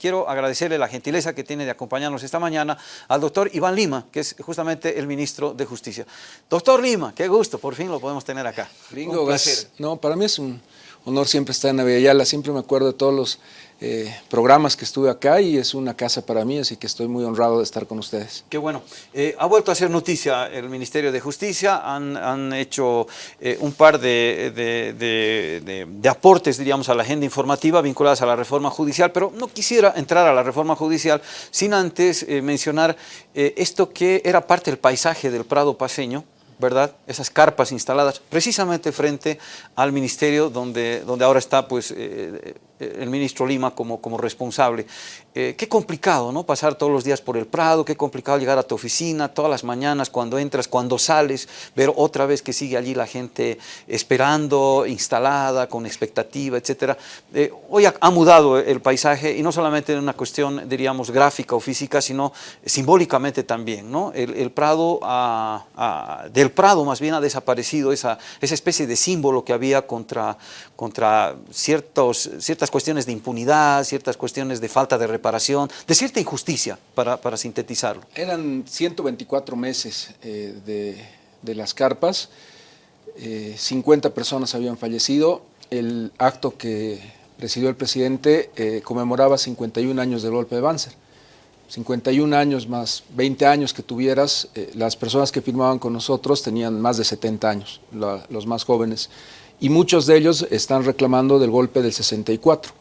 Quiero agradecerle la gentileza que tiene de acompañarnos esta mañana al doctor Iván Lima, que es justamente el ministro de Justicia. Doctor Lima, qué gusto, por fin lo podemos tener acá. Gringo, gracias. No, para mí es un honor siempre estar en Aviala, siempre me acuerdo de todos los eh, programas que estuve acá y es una casa para mí, así que estoy muy honrado de estar con ustedes. Qué bueno. Eh, ha vuelto a hacer noticia el Ministerio de Justicia, han, hecho eh, un par de, de, aportes, diríamos, a la agenda informativa vinculadas a la reforma judicial, pero no quisiera entrar a la reforma judicial sin antes mencionar esto que era parte del paisaje del Prado paseño, ¿verdad? Esas carpas instaladas precisamente frente al ministerio donde, donde ahora está pues, el ministro Lima como, como responsable. Eh, qué complicado, ¿no? Pasar todos los días por el Prado, qué complicado llegar a tu oficina todas las mañanas, cuando entras, cuando sales, ver otra vez que sigue allí la gente esperando, instalada, con expectativa, etc. Eh, hoy ha, mudado el paisaje y no solamente en una cuestión, diríamos, gráfica o física, sino simbólicamente también, ¿no? El, Prado, del Prado más bien ha desaparecido esa, esa especie de símbolo que había contra, contra ciertos, ciertas cuestiones de impunidad, ciertas cuestiones de falta de reparación, de cierta injusticia, para, sintetizarlo. Eran 124 meses eh, de, de, las carpas, 50 eh, personas habían fallecido, el acto que presidió el presidente eh, conmemoraba 51 años del golpe de Banzer. 51 años más 20 años que tuvieras, las personas que firmaban con nosotros tenían más de 70 años, los más jóvenes y muchos de ellos están reclamando del golpe del 64.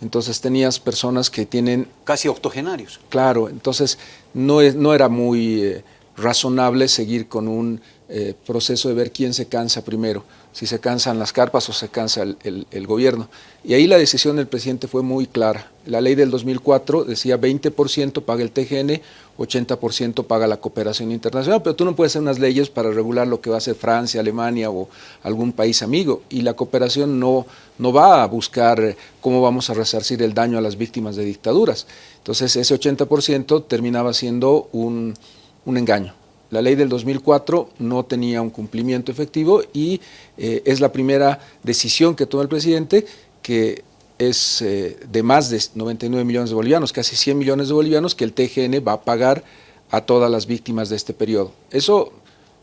Entonces tenías personas que tienen... Casi octogenarios. Claro, entonces no, no era muy eh, razonable seguir con un eh, proceso de ver quién se cansa primero, si se cansan las carpas o se cansa el, gobierno. Y ahí la decisión del presidente fue muy clara. La ley del 2004 decía 20% paga el TGN, 80% paga la cooperación internacional, pero tú no puedes hacer unas leyes para regular lo que va a hacer Francia, Alemania o algún país amigo, y la cooperación no, no va a buscar cómo vamos a resarcir el daño a las víctimas de dictaduras. Entonces ese 80% terminaba siendo un engaño. La ley del 2004 no tenía un cumplimiento efectivo y eh, es la primera decisión que toma el presidente que es eh, de más de 99 millones de bolivianos, casi 100 millones de bolivianos, que el TGN va a pagar a todas las víctimas de este periodo. Eso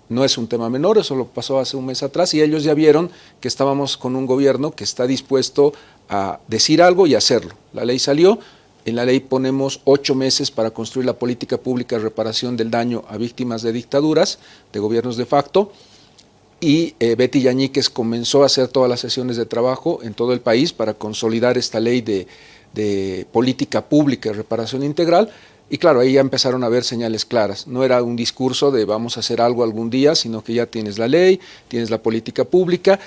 no es un tema menor, eso lo pasó hace un mes atrás y ellos ya vieron que estábamos con un gobierno que está dispuesto a decir algo y hacerlo. La ley salió, en la ley ponemos ocho meses para construir la política pública de reparación del daño a víctimas de dictaduras, de gobiernos de facto, y eh, Betty Yañíquez comenzó a hacer todas las sesiones de trabajo en todo el país para consolidar esta ley de, de política pública de reparación integral, y claro, ahí ya empezaron a haber señales claras. No era un discurso de vamos a hacer algo algún día, sino que ya tienes la ley, tienes la política pública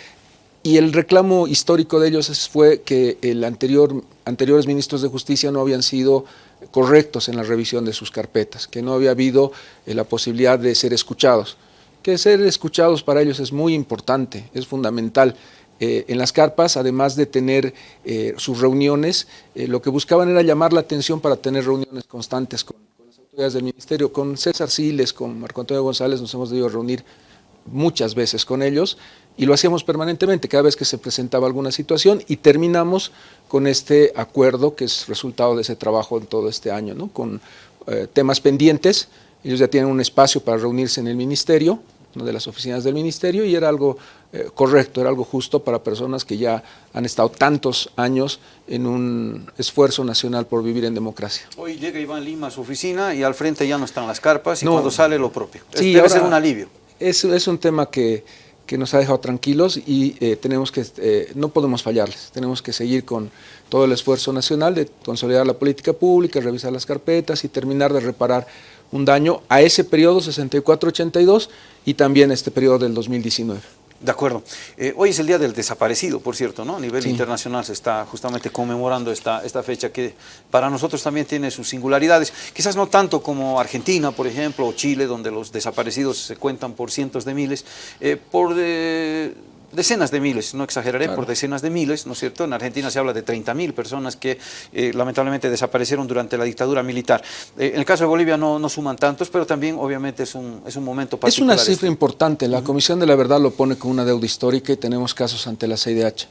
y el reclamo histórico de ellos fue que el anterior, anteriores ministros de justicia no habían sido correctos en la revisión de sus carpetas, que no había habido eh, la posibilidad de ser escuchados. Que ser escuchados para ellos es muy importante, es fundamental. Eh, en las carpas, además de tener eh, sus reuniones, lo que buscaban era llamar la atención para tener reuniones constantes con, con, las autoridades del ministerio. Con César Siles, con Marco Antonio González nos hemos debido reunir muchas veces con ellos y lo hacíamos permanentemente cada vez que se presentaba alguna situación y terminamos con este acuerdo que es resultado de ese trabajo en todo este año, ¿no? con eh, temas pendientes, ellos ya tienen un espacio para reunirse en el ministerio, una de las oficinas del ministerio y era algo eh, correcto, era algo justo para personas que ya han estado tantos años en un esfuerzo nacional por vivir en democracia. Hoy llega Iván Lima a su oficina y al frente ya no están las carpas y cuando sale lo propio. Sí, debe ser un alivio. Es, es un tema que que nos ha dejado tranquilos y eh, tenemos que, eh, no podemos fallarles, tenemos que seguir con todo el esfuerzo nacional de consolidar la política pública, revisar las carpetas y terminar de reparar un daño a ese periodo 64-82 y también este periodo del 2019. De acuerdo. Eh, hoy es el Día del Desaparecido, por cierto, ¿no? A nivel internacional se está justamente conmemorando esta, esta fecha que para nosotros también tiene sus singularidades. Quizás no tanto como Argentina, por ejemplo, o Chile, donde los desaparecidos se cuentan por cientos de miles, eh, por de, decenas de miles, no exageraré, por decenas de miles, ¿no es cierto? En Argentina se habla de 30.000 personas que eh, lamentablemente desaparecieron durante la dictadura militar. Eh, en el caso de Bolivia no, no, suman tantos, pero también obviamente es un, es un momento particular. Es una cifra importante, la Comisión de la Verdad lo pone como una deuda histórica y tenemos casos ante la CIDH.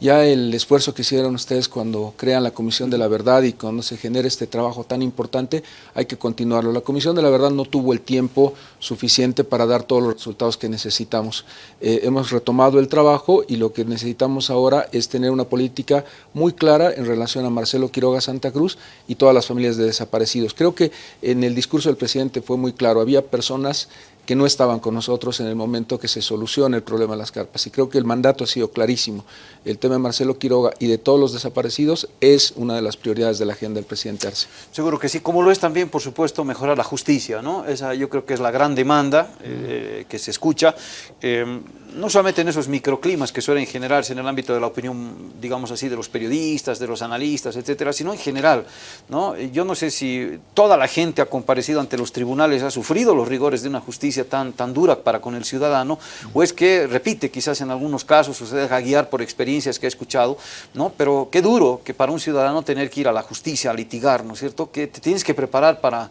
Ya el esfuerzo que hicieron ustedes cuando crean la Comisión de la Verdad y cuando se genera este trabajo tan importante, hay que continuarlo. La Comisión de la Verdad no tuvo el tiempo suficiente para dar todos los resultados que necesitamos. Eh, hemos retomado el trabajo y lo que necesitamos ahora es tener una política muy clara en relación a Marcelo Quiroga Santa Cruz y todas las familias de desaparecidos. Creo que en el discurso del presidente fue muy claro, había personas que no estaban con nosotros en el momento que se soluciona el problema de las carpas. Y creo que el mandato ha sido clarísimo. El tema de Marcelo Quiroga y de todos los desaparecidos es una de las prioridades de la agenda del presidente Arce. Seguro que sí, como lo es también, por supuesto, mejorar la justicia. ¿no? Esa yo creo que es la gran demanda eh, que se escucha. Eh, no solamente en esos microclimas que suelen generarse en el ámbito de la opinión, digamos así, de los periodistas, de los analistas, etcétera, sino en general. ¿no? Yo no sé si toda la gente ha comparecido ante los tribunales, ha sufrido los rigores de una justicia tan, tan dura para con el ciudadano, o es que, repite, quizás en algunos casos, se deja guiar por experiencias que ha escuchado, ¿no? pero qué duro que para un ciudadano tener que ir a la justicia a litigar, ¿no es cierto? Que te tienes que preparar para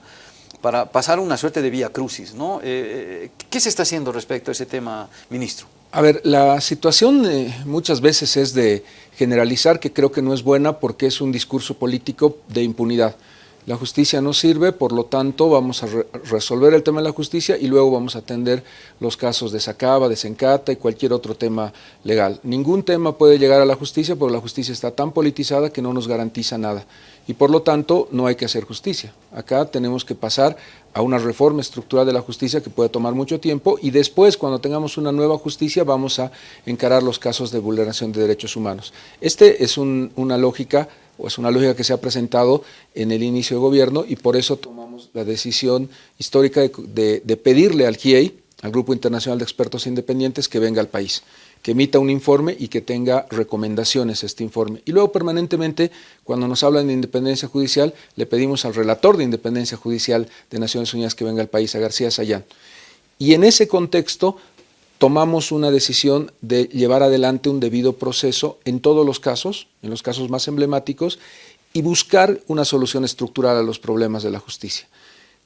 para pasar una suerte de vía crucis. ¿no? Eh, ¿Qué se está haciendo respecto a ese tema, ministro? A ver, la situación eh, muchas veces es de generalizar, que creo que no es buena porque es un discurso político de impunidad. La justicia no sirve, por lo tanto vamos a resolver el tema de la justicia y luego vamos a atender los casos de Sacaba, de Sencata y cualquier otro tema legal. Ningún tema puede llegar a la justicia porque la justicia está tan politizada que no nos garantiza nada y por lo tanto no hay que hacer justicia. Acá tenemos que pasar a una reforma estructural de la justicia que puede tomar mucho tiempo y después cuando tengamos una nueva justicia vamos a encarar los casos de vulneración de derechos humanos. Este es una lógica o es una lógica que se ha presentado en el inicio de gobierno y por eso tomamos la decisión histórica de, pedirle al GIEI, al Grupo Internacional de Expertos Independientes, que venga al país, que emita un informe y que tenga recomendaciones este informe. Y luego permanentemente, cuando nos hablan de independencia judicial, le pedimos al relator de independencia judicial de Naciones Unidas que venga al país, a García Sayán. Y en ese contexto tomamos una decisión de llevar adelante un debido proceso en todos los casos, en los casos más emblemáticos, y buscar una solución estructural a los problemas de la justicia.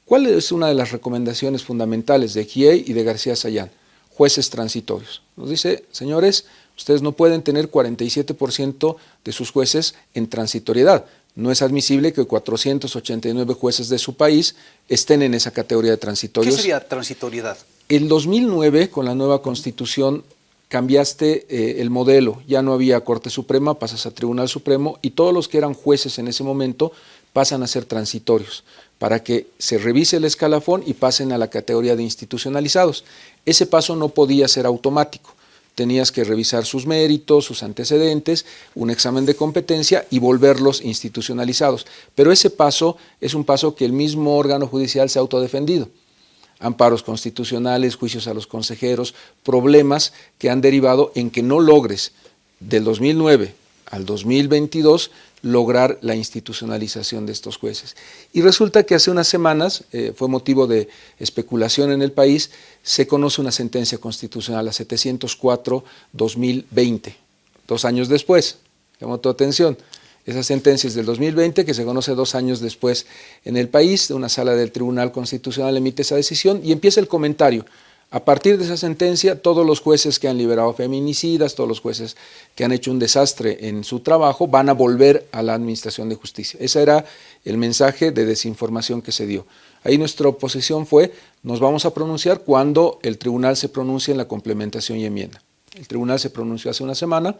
¿Cuál es una de las recomendaciones fundamentales de GIEI y de García Sayán? Jueces transitorios. Nos dice, señores, ustedes no pueden tener 47% de sus jueces en transitoriedad. No es admisible que 489 jueces de su país estén en esa categoría de transitorios. ¿Qué sería transitoriedad? En 2009, con la nueva constitución, cambiaste eh, el modelo. Ya no había Corte Suprema, pasas a Tribunal Supremo y todos los que eran jueces en ese momento pasan a ser transitorios para que se revise el escalafón y pasen a la categoría de institucionalizados. Ese paso no podía ser automático. Tenías que revisar sus méritos, sus antecedentes, un examen de competencia y volverlos institucionalizados. Pero ese paso es un paso que el mismo órgano judicial se ha autodefendido amparos constitucionales, juicios a los consejeros, problemas que han derivado en que no logres del 2009 al 2022 lograr la institucionalización de estos jueces. Y resulta que hace unas semanas, eh, fue motivo de especulación en el país, se conoce una sentencia constitucional, la 704-2020, dos años después, llamó tu atención. Esa sentencia es del 2020, que se conoce dos años después en el país, una sala del Tribunal Constitucional emite esa decisión y empieza el comentario. A partir de esa sentencia, todos los jueces que han liberado feminicidas, todos los jueces que han hecho un desastre en su trabajo, van a volver a la Administración de Justicia. Ese era el mensaje de desinformación que se dio. Ahí nuestra oposición fue, nos vamos a pronunciar cuando el tribunal se pronuncie en la complementación y enmienda. El tribunal se pronunció hace una semana,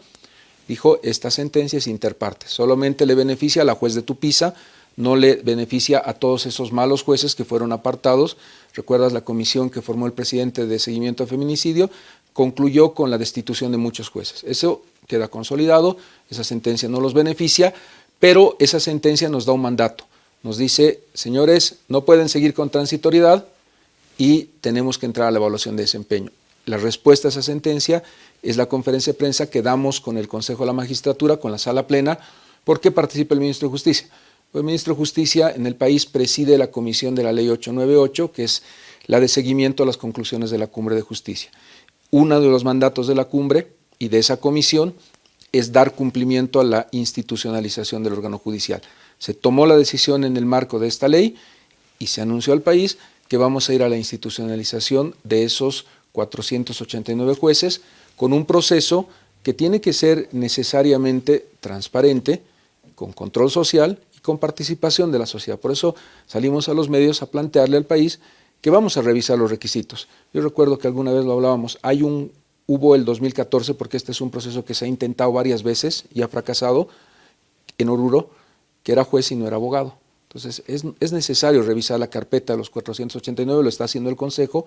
dijo, esta sentencia es interparte, solamente le beneficia a la juez de Tupiza, no le beneficia a todos esos malos jueces que fueron apartados. Recuerdas la comisión que formó el presidente de seguimiento a feminicidio, concluyó con la destitución de muchos jueces. Eso queda consolidado, esa sentencia no los beneficia, pero esa sentencia nos da un mandato. Nos dice, señores, no pueden seguir con transitoriedad y tenemos que entrar a la evaluación de desempeño. La respuesta a esa sentencia es la conferencia de prensa que damos con el Consejo de la Magistratura, con la sala plena, porque participa el Ministro de Justicia. El Ministro de Justicia en el país preside la comisión de la Ley 898, que es la de seguimiento a las conclusiones de la Cumbre de Justicia. Uno de los mandatos de la cumbre y de esa comisión es dar cumplimiento a la institucionalización del órgano judicial. Se tomó la decisión en el marco de esta ley y se anunció al país que vamos a ir a la institucionalización de esos 489 jueces con un proceso que tiene que ser necesariamente transparente, con control social con participación de la sociedad. Por eso salimos a los medios a plantearle al país que vamos a revisar los requisitos. Yo recuerdo que alguna vez lo hablábamos, hay un, hubo el 2014, porque este es un proceso que se ha intentado varias veces y ha fracasado, en Oruro, que era juez y no era abogado. Entonces, es, es, necesario revisar la carpeta de los 489, lo está haciendo el Consejo,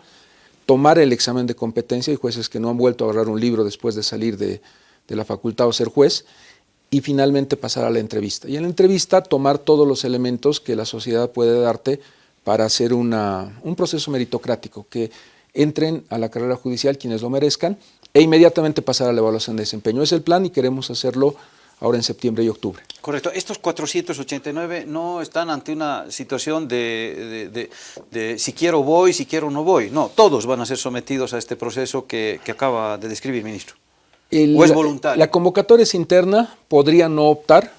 tomar el examen de competencia, hay jueces que no han vuelto a agarrar un libro después de salir de, de la facultad o ser juez, y finalmente pasar a la entrevista. Y en la entrevista tomar todos los elementos que la sociedad puede darte para hacer una, un proceso meritocrático, que entren a la carrera judicial quienes lo merezcan e inmediatamente pasar a la evaluación de desempeño. Es el plan y queremos hacerlo ahora en septiembre y octubre. Correcto. Estos 489 no están ante una situación de, de, de, si quiero voy, si quiero no voy. No, todos van a ser sometidos a este proceso que, que acaba de describir, ministro. El, ¿O es voluntario? La, la, convocatoria es interna, podría no optar,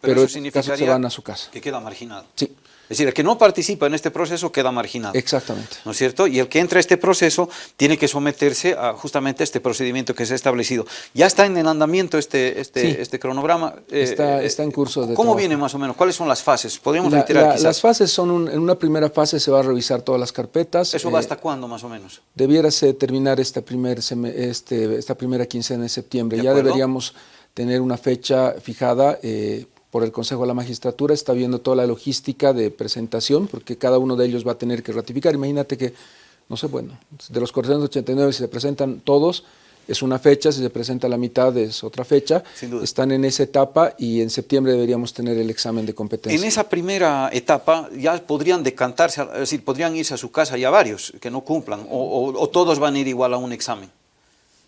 pero, pero eso en caso se van a su casa. Que queda marginado. Sí. Es decir, el que no participa en este proceso queda marginado. Exactamente. ¿No es cierto? Y el que entra a este proceso tiene que someterse a justamente a este procedimiento que se ha establecido. Ya está en el andamiento este, este, sí. este cronograma. Está, eh, está, en curso de ¿Cómo trabajo. viene más o menos? ¿Cuáles son las fases? ¿Podríamos la, reiterar la, quizás? Las fases son, un, en una primera fase se va a revisar todas las carpetas. ¿Eso va hasta cuándo más o menos? Debiérase terminar esta, primer, este, esta primera quincena de septiembre. ¿De ya deberíamos tener una fecha fijada eh, por el Consejo de la Magistratura, está viendo toda la logística de presentación, porque cada uno de ellos va a tener que ratificar. Imagínate que, no sé, bueno, de los 489 si se presentan todos, es una fecha, si se presenta la mitad es otra fecha, están en esa etapa y en septiembre deberíamos tener el examen de competencia. En esa primera etapa ya podrían decantarse, es decir, podrían irse a su casa ya varios que no cumplan, o, o, o todos van a ir igual a un examen.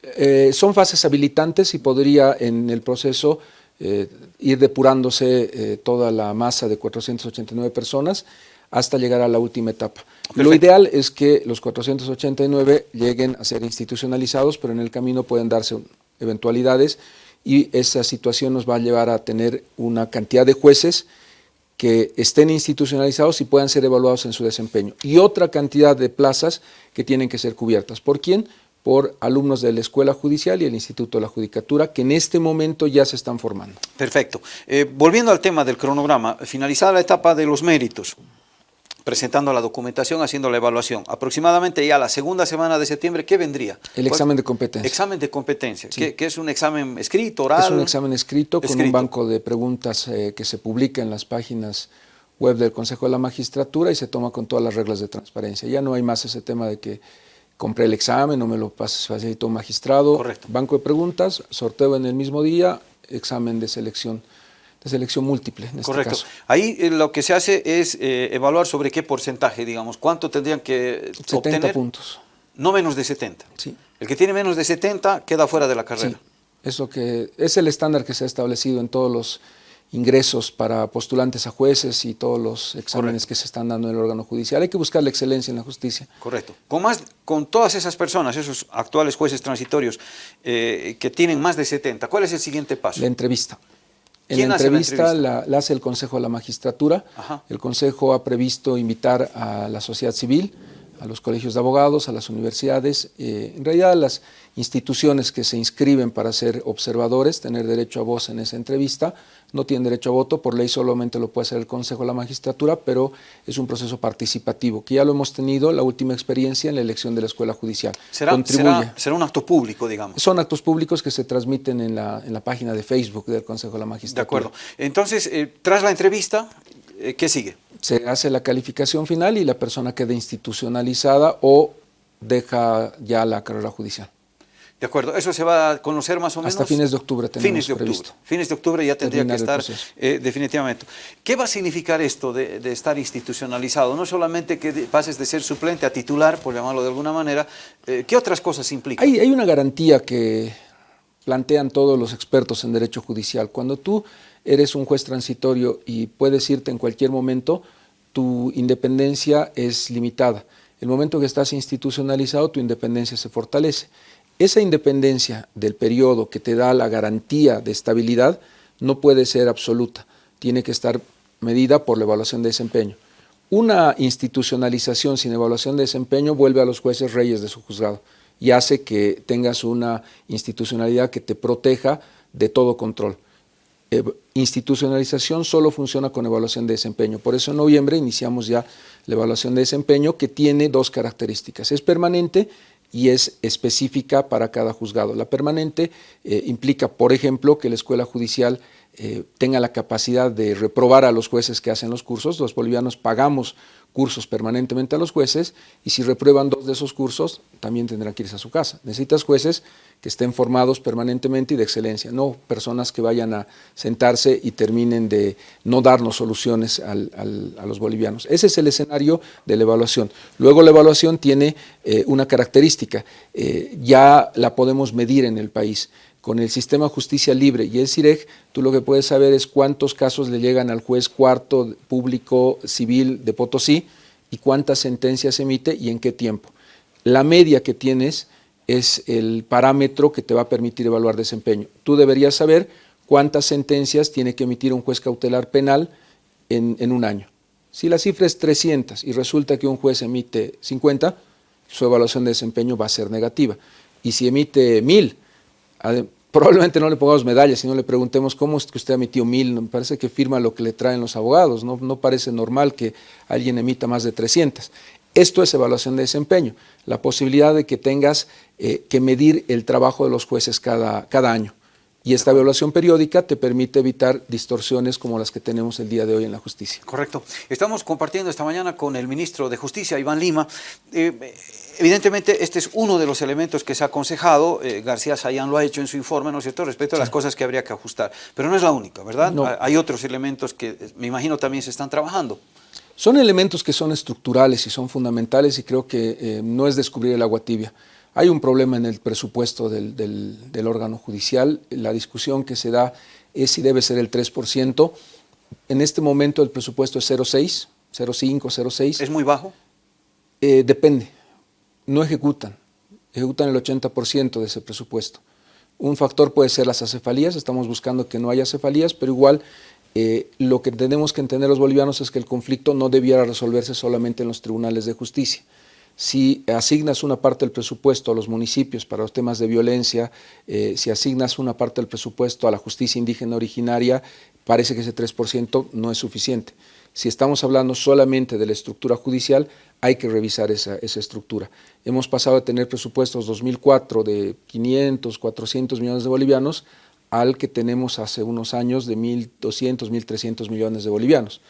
Eh, son fases habilitantes y podría en el proceso eh, ir depurándose eh, toda la masa de 489 personas hasta llegar a la última etapa. Perfecto. Lo ideal es que los 489 lleguen a ser institucionalizados, pero en el camino pueden darse eventualidades y esa situación nos va a llevar a tener una cantidad de jueces que estén institucionalizados y puedan ser evaluados en su desempeño. Y otra cantidad de plazas que tienen que ser cubiertas. ¿Por quién? Por alumnos de la Escuela Judicial y el Instituto de la Judicatura, que en este momento ya se están formando. Perfecto. Eh, volviendo al tema del cronograma, finalizada la etapa de los méritos, presentando la documentación, haciendo la evaluación, aproximadamente ya la segunda semana de septiembre, ¿qué vendría? El examen de competencia. Examen de competencia, sí. que, que, es un examen escrito, oral. Es un examen escrito, escrito. con un banco de preguntas eh, que se publica en las páginas web del Consejo de la Magistratura y se toma con todas las reglas de transparencia. Ya no hay más ese tema de que compré el examen, no me lo facilitó un magistrado, Correcto. banco de preguntas, sorteo en el mismo día, examen de selección, de selección múltiple en Correcto. este caso. Ahí eh, lo que se hace es eh, evaluar sobre qué porcentaje, digamos, cuánto tendrían que 70 obtener. puntos. No menos de 70. Sí. El que tiene menos de 70 queda fuera de la carrera. Sí. Es, lo que, es el estándar que se ha establecido en todos los ingresos para postulantes a jueces y todos los exámenes Correcto. que se están dando en el órgano judicial. Hay que buscar la excelencia en la justicia. Correcto. Con, más, con todas esas personas, esos actuales jueces transitorios eh, que tienen más de 70, ¿cuál es el siguiente paso? La entrevista. En la entrevista, la, entrevista? La, la, hace el Consejo de la Magistratura. Ajá. El Consejo ha previsto invitar a la sociedad civil, a los colegios de abogados, a las universidades, eh, en realidad a las instituciones que se inscriben para ser observadores, tener derecho a voz en esa entrevista, no tienen derecho a voto, por ley solamente lo puede hacer el Consejo de la Magistratura, pero es un proceso participativo, que ya lo hemos tenido, la última experiencia en la elección de la Escuela Judicial. ¿Será, será, será un acto público, digamos? Son actos públicos que se transmiten en la, en la página de Facebook del Consejo de la Magistratura. De acuerdo. Entonces, eh, tras la entrevista, eh, ¿qué sigue? Se hace la calificación final y la persona queda institucionalizada o deja ya la carrera judicial. De acuerdo, eso se va a conocer más o menos. Hasta fines de octubre tenemos fines de octubre. previsto. Fines de octubre ya tendría que estar eh, definitivamente. ¿Qué va a significar esto de, de, estar institucionalizado? No solamente que pases de ser suplente a titular, por llamarlo de alguna manera, eh, ¿qué otras cosas implica? Hay, hay una garantía que plantean todos los expertos en derecho judicial. Cuando tú eres un juez transitorio y puedes irte en cualquier momento, tu independencia es limitada. El momento que estás institucionalizado, tu independencia se fortalece. Esa independencia del periodo que te da la garantía de estabilidad no puede ser absoluta, tiene que estar medida por la evaluación de desempeño. Una institucionalización sin evaluación de desempeño vuelve a los jueces reyes de su juzgado y hace que tengas una institucionalidad que te proteja de todo control. Institucionalización solo funciona con evaluación de desempeño. Por eso en noviembre iniciamos ya la evaluación de desempeño que tiene dos características. Es permanente y es específica para cada juzgado. La permanente eh, implica, por ejemplo, que la escuela judicial eh, tenga la capacidad de reprobar a los jueces que hacen los cursos. Los bolivianos pagamos cursos permanentemente a los jueces y si reprueban dos de esos cursos, también tendrán que irse a su casa. Necesitas jueces que estén formados permanentemente y de excelencia, no personas que vayan a sentarse y terminen de no darnos soluciones a los bolivianos. Ese es el escenario de la evaluación. Luego la evaluación tiene eh, una característica, eh, ya la podemos medir en el país con el sistema justicia libre y el CIREG, tú lo que puedes saber es cuántos casos le llegan al juez cuarto público civil de Potosí y cuántas sentencias emite y en qué tiempo. La media que tienes es el parámetro que te va a permitir evaluar desempeño. Tú deberías saber cuántas sentencias tiene que emitir un juez cautelar penal en, en un año. Si la cifra es 300 y resulta que un juez emite 50, su evaluación de desempeño va a ser negativa. Y si emite 1000, probablemente no le pongamos medallas, sino le preguntemos cómo es que usted emitió mil, me parece que firma lo que le traen los abogados, no, no parece normal que alguien emita más de 300. Esto es evaluación de desempeño, la posibilidad de que tengas eh, que medir el trabajo de los jueces cada, cada año. Y esta evaluación periódica te permite evitar distorsiones como las que tenemos el día de hoy en la justicia. Correcto. Estamos compartiendo esta mañana con el ministro de Justicia, Iván Lima. Eh, evidentemente, este es uno de los elementos que se ha aconsejado. Eh, García Sayán lo ha hecho en su informe, ¿no es cierto?, respecto a las cosas que habría que ajustar. Pero no es la única, ¿verdad? Hay otros elementos que eh, me imagino también se están trabajando. Son elementos que son estructurales y son fundamentales y creo que no es descubrir el agua tibia. Hay un problema en el presupuesto del, órgano judicial. La discusión que se da es si debe ser el 3%. En este momento el presupuesto es 0,6, 0,5, 0,6. ¿Es muy bajo? Eh, depende. No ejecutan. Ejecutan el 80% de ese presupuesto. Un factor puede ser las acefalías. Estamos buscando que no haya acefalías, pero igual eh, lo que tenemos que entender los bolivianos es que el conflicto no debiera resolverse solamente en los tribunales de justicia si asignas una parte del presupuesto a los municipios para los temas de violencia, eh, si asignas una parte del presupuesto a la justicia indígena originaria, parece que ese 3% no es suficiente. Si estamos hablando solamente de la estructura judicial, hay que revisar esa, esa, estructura. Hemos pasado de tener presupuestos 2004 de 500, 400 millones de bolivianos al que tenemos hace unos años de 1.200, 1.300 millones de bolivianos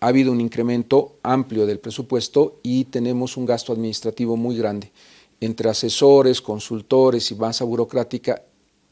ha habido un incremento amplio del presupuesto y tenemos un gasto administrativo muy grande. Entre asesores, consultores y masa burocrática,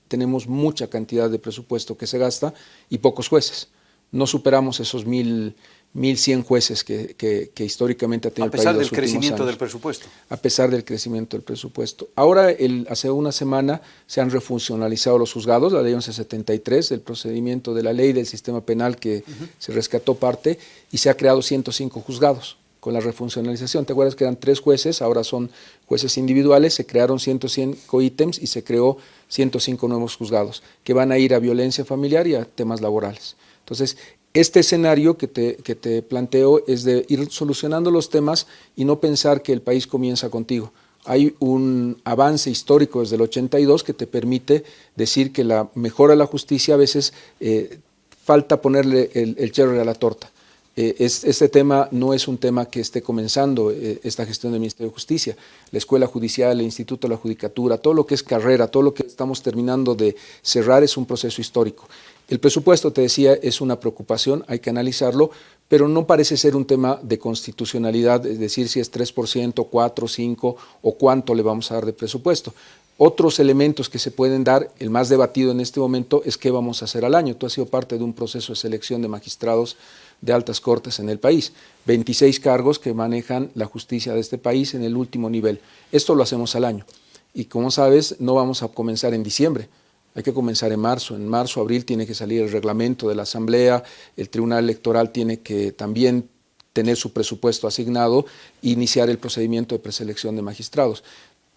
tenemos mucha cantidad de presupuesto que se gasta y pocos jueces. No superamos esos mil 1.100 jueces que, que, históricamente ha tenido el país. A pesar del crecimiento del presupuesto. A pesar del crecimiento del presupuesto. Ahora, el, hace una semana, se han refuncionalizado los juzgados, la ley 1173, el procedimiento de la ley del sistema penal que se rescató parte, y se ha creado 105 juzgados con la refuncionalización. ¿Te acuerdas que eran tres jueces? Ahora son jueces individuales, se crearon 105 ítems y se creó 105 nuevos juzgados que van a ir a violencia familiar y a temas laborales. Entonces, este escenario que te, que te planteo es de ir solucionando los temas y no pensar que el país comienza contigo. Hay un avance histórico desde el 82 que te permite decir que la mejora de la justicia a veces eh, falta ponerle el, el cherry a la torta. Eh, este tema no es un tema que esté comenzando eh, esta gestión del Ministerio de Justicia. La Escuela Judicial, el Instituto de la Judicatura, todo lo que es carrera, todo lo que estamos terminando de cerrar es un proceso histórico. El presupuesto, te decía, es una preocupación, hay que analizarlo, pero no parece ser un tema de constitucionalidad, es decir, si es 3%, 4, 5 o cuánto le vamos a dar de presupuesto. Otros elementos que se pueden dar, el más debatido en este momento, es qué vamos a hacer al año. Tú has sido parte de un proceso de selección de magistrados de altas cortes en el país. 26 cargos que manejan la justicia de este país en el último nivel. Esto lo hacemos al año. Y como sabes, no vamos a comenzar en diciembre hay que comenzar en marzo. En marzo, abril tiene que salir el reglamento de la Asamblea, el Tribunal Electoral tiene que también tener su presupuesto asignado e iniciar el procedimiento de preselección de magistrados.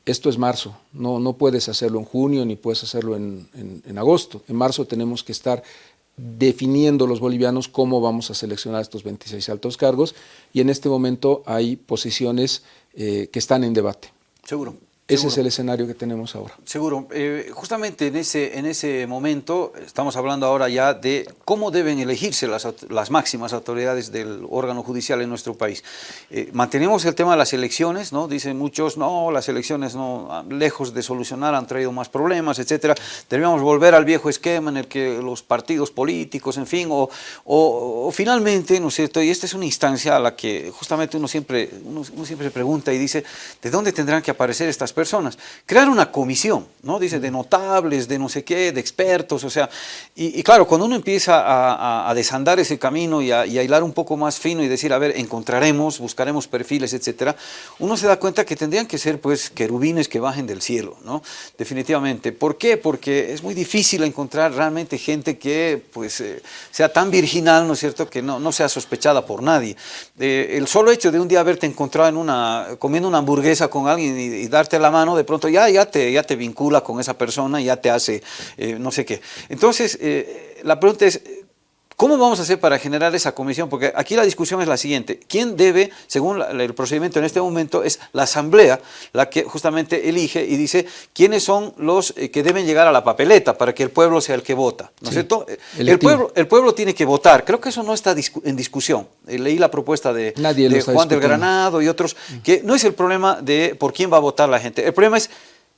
Esto es marzo, no, no puedes hacerlo en junio ni puedes hacerlo en, agosto. En marzo tenemos que estar definiendo los bolivianos cómo vamos a seleccionar estos 26 altos cargos y en este momento hay posiciones eh, que están en debate. Seguro. Ese es el escenario que tenemos ahora. Seguro. Eh, justamente en ese, en ese momento estamos hablando ahora ya de cómo deben elegirse las, las máximas autoridades del órgano judicial en nuestro país. Eh, mantenemos el tema de las elecciones, ¿no? Dicen muchos, no, las elecciones no, lejos de solucionar han traído más problemas, etcétera. Debemos volver al viejo esquema en el que los partidos políticos, en fin, o, o, finalmente, ¿no es cierto? Y esta es una instancia a la que justamente uno siempre, uno, uno siempre pregunta y dice, ¿de dónde tendrán que aparecer estas personas? Personas. Crear una comisión, ¿no? Dice, de notables, de no sé qué, de expertos, o sea, y, claro, cuando uno empieza a, desandar ese camino y a, y a, hilar un poco más fino y decir, a ver, encontraremos, buscaremos perfiles, etcétera, uno se da cuenta que tendrían que ser, pues, querubines que bajen del cielo, ¿no? Definitivamente. ¿Por qué? Porque es muy difícil encontrar realmente gente que, pues, eh, sea tan virginal, ¿no es cierto?, que no, no sea sospechada por nadie. Eh, el solo hecho de un día haberte encontrado en una, comiendo una hamburguesa con alguien y, y darte la mano, de pronto ya, ya, te, ya te vincula con esa persona, ya te hace eh, no sé qué. Entonces, eh, la pregunta es, ¿Cómo vamos a hacer para generar esa comisión? Porque aquí la discusión es la siguiente. ¿Quién debe, según el procedimiento en este momento, es la asamblea la que justamente elige y dice quiénes son los eh, que deben llegar a la papeleta para que el pueblo sea el que vota? ¿No es cierto? El pueblo, el pueblo tiene que votar. Creo que eso no está en discusión. Eh, leí la propuesta de, de Juan del Granado y otros, que no es el problema de por quién va a votar la gente. El problema es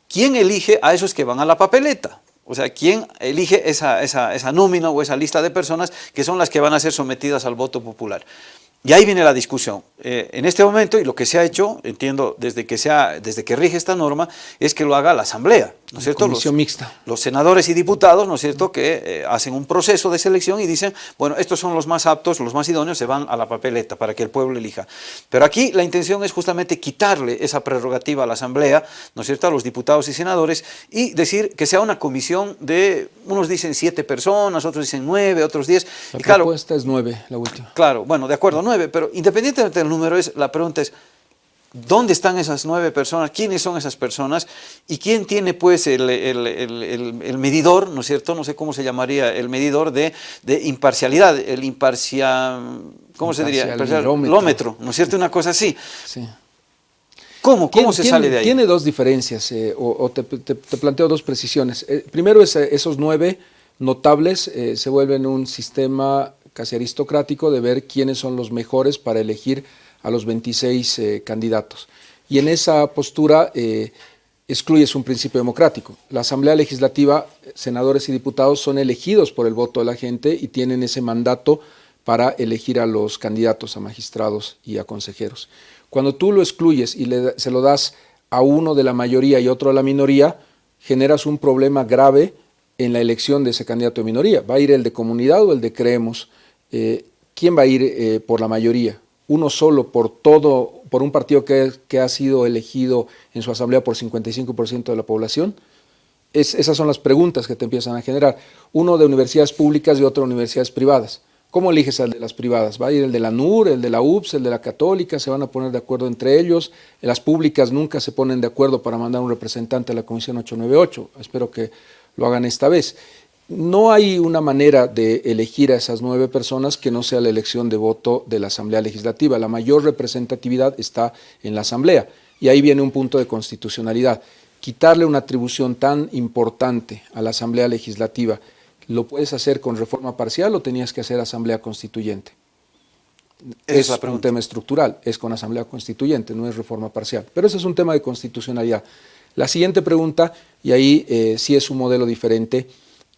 quién elige a esos que van a la papeleta. O sea, ¿quién elige esa, esa, esa nómina o esa lista de personas que son las que van a ser sometidas al voto popular? Y ahí viene la discusión. Eh, en este momento, y lo que se ha hecho, entiendo, desde que, sea, desde que rige esta norma, es que lo haga la Asamblea, ¿no es cierto? Comisión los, mixta. Los senadores y diputados, ¿no es cierto?, que eh, hacen un proceso de selección y dicen, bueno, estos son los más aptos, los más idóneos, se van a la papeleta para que el pueblo elija. Pero aquí la intención es justamente quitarle esa prerrogativa a la Asamblea, ¿no es cierto?, a los diputados y senadores, y decir que sea una comisión de, unos dicen siete personas, otros dicen nueve, otros diez. La y propuesta claro, es nueve, la última. Claro, bueno, de acuerdo, nueve, pero independientemente del número, es, la pregunta es, ¿dónde están esas nueve personas? ¿Quiénes son esas personas? ¿Y quién tiene pues el, el, el, el medidor, ¿no es cierto? No sé cómo se llamaría, el medidor de, de imparcialidad, el imparcial, ¿cómo se diría? Imparcialómetro, ¿no es cierto? Una cosa así. Sí. ¿Cómo, cómo se tiene, sale de ahí? Tiene dos diferencias, eh, o, o te, te, te, planteo dos precisiones. Eh, primero, es, esos nueve notables eh, se vuelven un sistema casi aristocrático de ver quiénes son los mejores para elegir a los 26 eh, candidatos. Y en esa postura eh, excluyes un principio democrático. La Asamblea Legislativa, senadores y diputados son elegidos por el voto de la gente y tienen ese mandato para elegir a los candidatos a magistrados y a consejeros. Cuando tú lo excluyes y le, se lo das a uno de la mayoría y otro a la minoría, generas un problema grave en la elección de ese candidato de minoría. ¿Va a ir el de comunidad o el de creemos? Eh, ¿Quién va a ir eh, por la mayoría? ¿Uno solo por todo, por un partido que, que ha sido elegido en su asamblea por 55% de la población? Es, esas son las preguntas que te empiezan a generar. Uno de universidades públicas y otro de universidades privadas. ¿Cómo eliges al de las privadas? ¿Va a ir el de la NUR, el de la UPS, el de la Católica? ¿Se van a poner de acuerdo entre ellos? Las públicas nunca se ponen de acuerdo para mandar un representante a la Comisión 898. Espero que lo hagan esta vez. No hay una manera de elegir a esas nueve personas que no sea la elección de voto de la Asamblea Legislativa. La mayor representatividad está en la Asamblea y ahí viene un punto de constitucionalidad. Quitarle una atribución tan importante a la Asamblea Legislativa, ¿lo puedes hacer con reforma parcial o tenías que hacer Asamblea Constituyente? Es, es un tema estructural, es con Asamblea Constituyente, no es reforma parcial. Pero ese es un tema de constitucionalidad. La siguiente pregunta, y ahí eh, sí es un modelo diferente,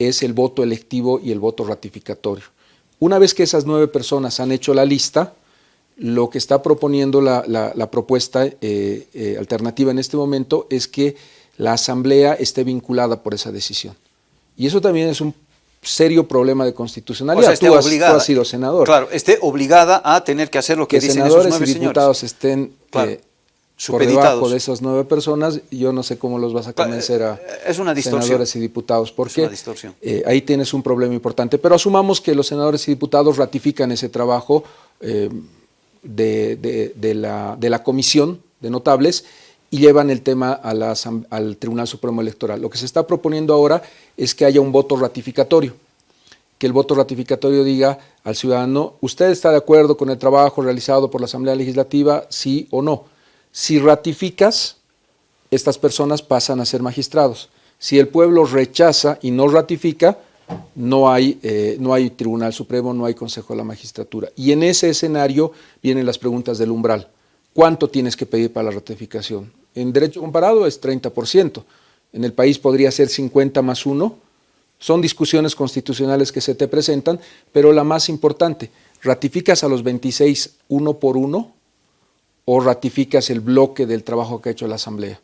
es el voto electivo y el voto ratificatorio. Una vez que esas nueve personas han hecho la lista, lo que está proponiendo la, la, la propuesta eh, eh, alternativa en este momento es que la asamblea esté vinculada por esa decisión. Y eso también es un serio problema de constitucionalidad. O sea, tú, has, obligada, tú, has, sido senador. Claro, esté obligada a tener que hacer lo que, que dicen senadores esos nueve y diputados señores. estén claro. eh, por debajo de esas nueve personas, yo no sé cómo los vas a convencer a es una senadores y diputados, porque eh, ahí tienes un problema importante. Pero asumamos que los senadores y diputados ratifican ese trabajo eh, de, de, de, la, de, la, comisión de notables y llevan el tema a la, al Tribunal Supremo Electoral. Lo que se está proponiendo ahora es que haya un voto ratificatorio, que el voto ratificatorio diga al ciudadano, ¿usted está de acuerdo con el trabajo realizado por la Asamblea Legislativa, sí o no? Si ratificas, estas personas pasan a ser magistrados. Si el pueblo rechaza y no ratifica, no hay, eh, no hay Tribunal Supremo, no hay Consejo de la Magistratura. Y en ese escenario vienen las preguntas del umbral. ¿Cuánto tienes que pedir para la ratificación? En derecho comparado es 30%. En el país podría ser 50 más 1. Son discusiones constitucionales que se te presentan, pero la más importante, ¿ratificas a los 26 uno por uno o ratificas el bloque del trabajo que ha hecho la Asamblea?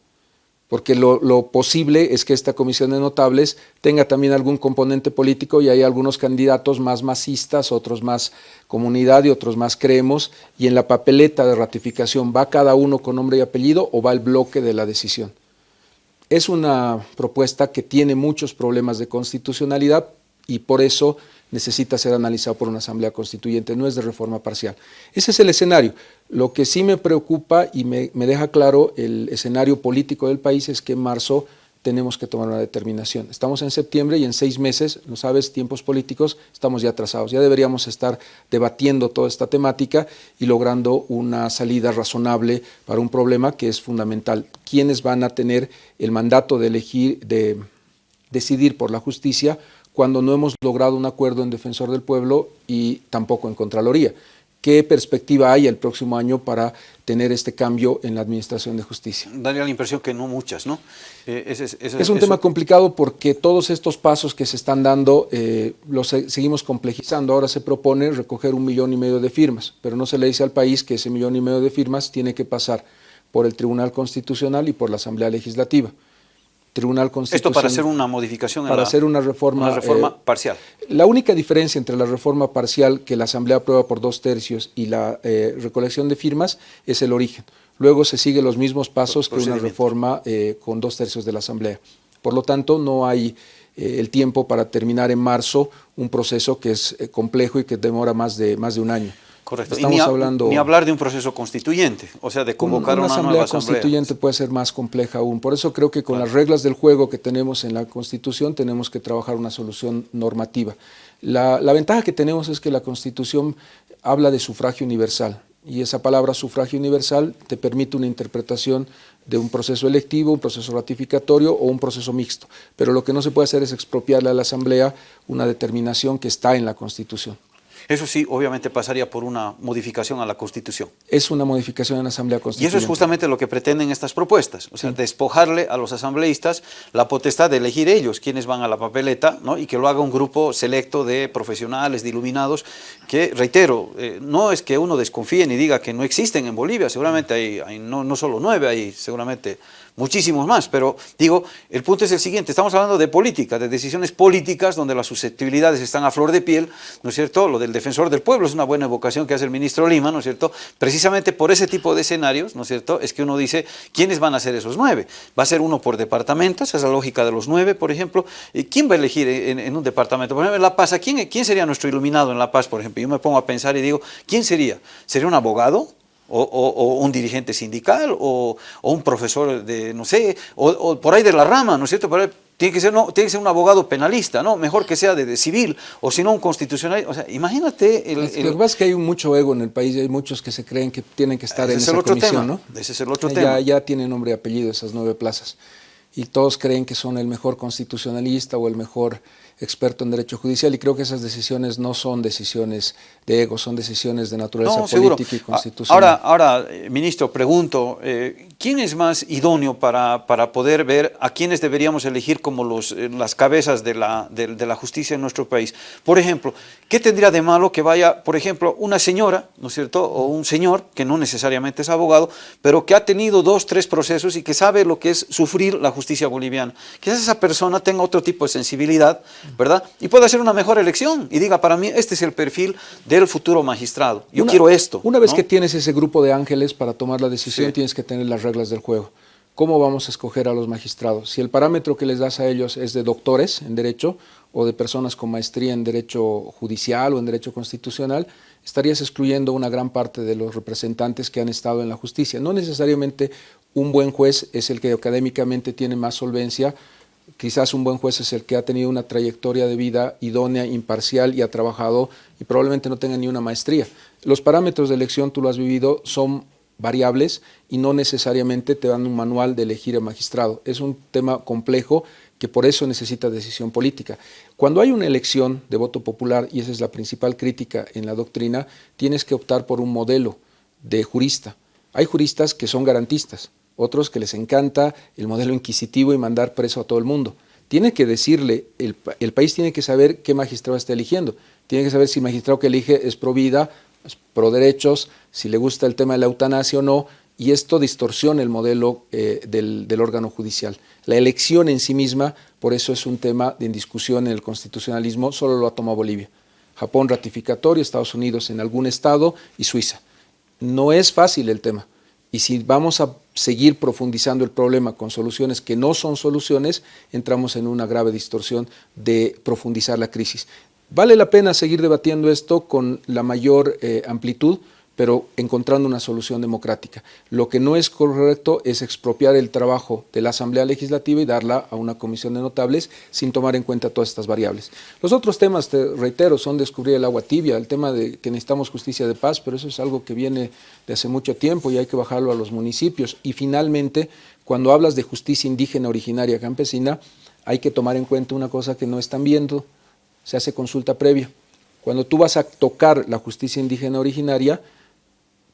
porque lo, posible es que esta comisión de notables tenga también algún componente político y hay algunos candidatos más masistas, otros más comunidad y otros más creemos, y en la papeleta de ratificación va cada uno con nombre y apellido o va el bloque de la decisión. Es una propuesta que tiene muchos problemas de constitucionalidad y por eso necesita ser analizado por una asamblea constituyente, no es de reforma parcial. Ese es el escenario. Lo que sí me preocupa y me, deja claro el escenario político del país es que en marzo tenemos que tomar una determinación. Estamos en septiembre y en seis meses, no sabes, tiempos políticos, estamos ya atrasados. Ya deberíamos estar debatiendo toda esta temática y logrando una salida razonable para un problema que es fundamental. ¿Quiénes van a tener el mandato de elegir, de decidir por la justicia cuando no hemos logrado un acuerdo en Defensor del Pueblo y tampoco en Contraloría. ¿Qué perspectiva hay el próximo año para tener este cambio en la Administración de Justicia? Daría la impresión que no muchas, ¿no? Eh, es un tema complicado porque todos estos pasos que se están dando eh, los seguimos complejizando. Ahora se propone recoger un millón y medio de firmas, pero no se le dice al país que ese millón y medio de firmas tiene que pasar por el Tribunal Constitucional y por la Asamblea Legislativa. Tribunal Constitucional. Esto para hacer una modificación. Para hacer una reforma. Una reforma eh, parcial. La única diferencia entre la reforma parcial que la Asamblea aprueba por dos tercios y la eh, recolección de firmas es el origen. Luego se siguen los mismos pasos que una reforma eh, con dos tercios de la Asamblea. Por lo tanto, no hay el tiempo para terminar en marzo un proceso que es complejo y que demora más de, más de un año. Correcto. Estamos ni, hablando, ni hablar de un proceso constituyente, o sea, de convocar una, una, asamblea constituyente puede ser más compleja aún. Por eso creo que con las reglas del juego que tenemos en la Constitución tenemos que trabajar una solución normativa. La, la ventaja que tenemos es que la Constitución habla de sufragio universal y esa palabra sufragio universal te permite una interpretación de un proceso electivo, un proceso ratificatorio o un proceso mixto. Pero lo que no se puede hacer es expropiarle a la Asamblea una determinación que está en la Constitución. Eso sí, obviamente pasaría por una modificación a la Constitución. Es una modificación en la Asamblea Constitucional. Y eso es justamente lo que pretenden estas propuestas, o sea, despojarle a los asambleístas la potestad de elegir ellos quienes van a la papeleta ¿no? y que lo haga un grupo selecto de profesionales, de iluminados, que, reitero, eh, no es que uno desconfíe ni diga que no existen en Bolivia, seguramente hay, hay no, no solo nueve, hay seguramente muchísimos más, pero digo, el punto es el siguiente, estamos hablando de política, de decisiones políticas donde las susceptibilidades están a flor de piel, ¿no es cierto? Lo del defensor del pueblo es una buena evocación que hace el ministro Lima, ¿no es cierto? Precisamente por ese tipo de escenarios, ¿no es cierto? Es que uno dice, ¿quiénes van a ser esos nueve? ¿Va a ser uno por departamento? Esa es la lógica de los nueve, por ejemplo. ¿Quién va a elegir en, un departamento? Por ejemplo, en La Paz, ¿quién, ¿quién sería nuestro iluminado en La Paz, por ejemplo? Yo me pongo a pensar y digo, ¿quién sería? ¿Sería un abogado? O, un dirigente sindical, o, un profesor de, no sé, o, por ahí de la rama, ¿no es cierto? tiene que, ser, no, tiene que ser un abogado penalista, ¿no? Mejor que sea de, civil, o si no un constitucional. O sea, imagínate... El, Lo que pasa es que hay mucho ego en el país, hay muchos que se creen que tienen que estar en esa comisión, ¿no? Ese es el otro ya, tema. Ya tienen nombre y apellido esas nueve plazas. Y todos creen que son el mejor constitucionalista o el mejor experto en derecho judicial y creo que esas decisiones no son decisiones de ego, son decisiones de naturaleza política y constitucional. Ahora, ahora eh, ministro, pregunto, eh, ¿quién es más idóneo para, para, poder ver a quiénes deberíamos elegir como los, eh, las cabezas de la, de, la justicia en nuestro país? Por ejemplo, ¿qué tendría de malo que vaya, por ejemplo, una señora, ¿no es cierto?, o un señor, que no necesariamente es abogado, pero que ha tenido dos, tres procesos y que sabe lo que es sufrir la justicia boliviana. Quizás esa persona tenga otro tipo de sensibilidad, ¿verdad? Y puede hacer una mejor elección y diga, para mí este es el perfil del futuro magistrado. Yo quiero esto. Una vez que tienes ese grupo de ángeles para tomar la decisión, tienes que tener las reglas del juego. ¿Cómo vamos a escoger a los magistrados? Si el parámetro que les das a ellos es de doctores en derecho o de personas con maestría en derecho judicial o en derecho constitucional, estarías excluyendo una gran parte de los representantes que han estado en la justicia. No necesariamente un buen juez es el que académicamente tiene más solvencia quizás un buen juez es el que ha tenido una trayectoria de vida idónea, imparcial y ha trabajado y probablemente no tenga ni una maestría. Los parámetros de elección, tú lo has vivido, son variables y no necesariamente te dan un manual de elegir a magistrado. Es un tema complejo que por eso necesita decisión política. Cuando hay una elección de voto popular, y esa es la principal crítica en la doctrina, tienes que optar por un modelo de jurista. Hay juristas que son garantistas, otros que les encanta el modelo inquisitivo y mandar preso a todo el mundo. Tiene que decirle, el, país tiene que saber qué magistrado está eligiendo. Tiene que saber si el magistrado que elige es pro vida, es pro derechos, si le gusta el tema de la eutanasia o no, y esto distorsiona el modelo eh, del, órgano judicial. La elección en sí misma, por eso es un tema de discusión en el constitucionalismo, solo lo ha tomado Bolivia. Japón ratificatorio, Estados Unidos en algún estado y Suiza. No es fácil el tema. Y si vamos a seguir profundizando el problema con soluciones que no son soluciones, entramos en una grave distorsión de profundizar la crisis. Vale la pena seguir debatiendo esto con la mayor eh, amplitud, pero encontrando una solución democrática. Lo que no es correcto es expropiar el trabajo de la Asamblea Legislativa y darla a una comisión de notables sin tomar en cuenta todas estas variables. Los otros temas, te reitero, son descubrir el agua tibia, el tema de que necesitamos justicia de paz, pero eso es algo que viene de hace mucho tiempo y hay que bajarlo a los municipios. Y finalmente, cuando hablas de justicia indígena originaria campesina, hay que tomar en cuenta una cosa que no están viendo, se hace consulta previa. Cuando tú vas a tocar la justicia indígena originaria,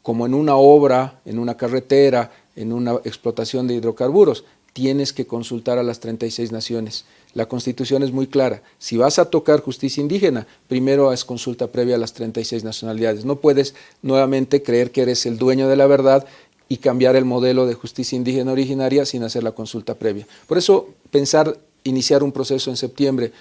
como en una obra, en una carretera, en una explotación de hidrocarburos, tienes que consultar a las 36 naciones. La Constitución es muy clara. Si vas a tocar justicia indígena, primero es consulta previa a las 36 nacionalidades. No puedes nuevamente creer que eres el dueño de la verdad y cambiar el modelo de justicia indígena originaria sin hacer la consulta previa. Por eso, pensar iniciar un proceso en septiembre,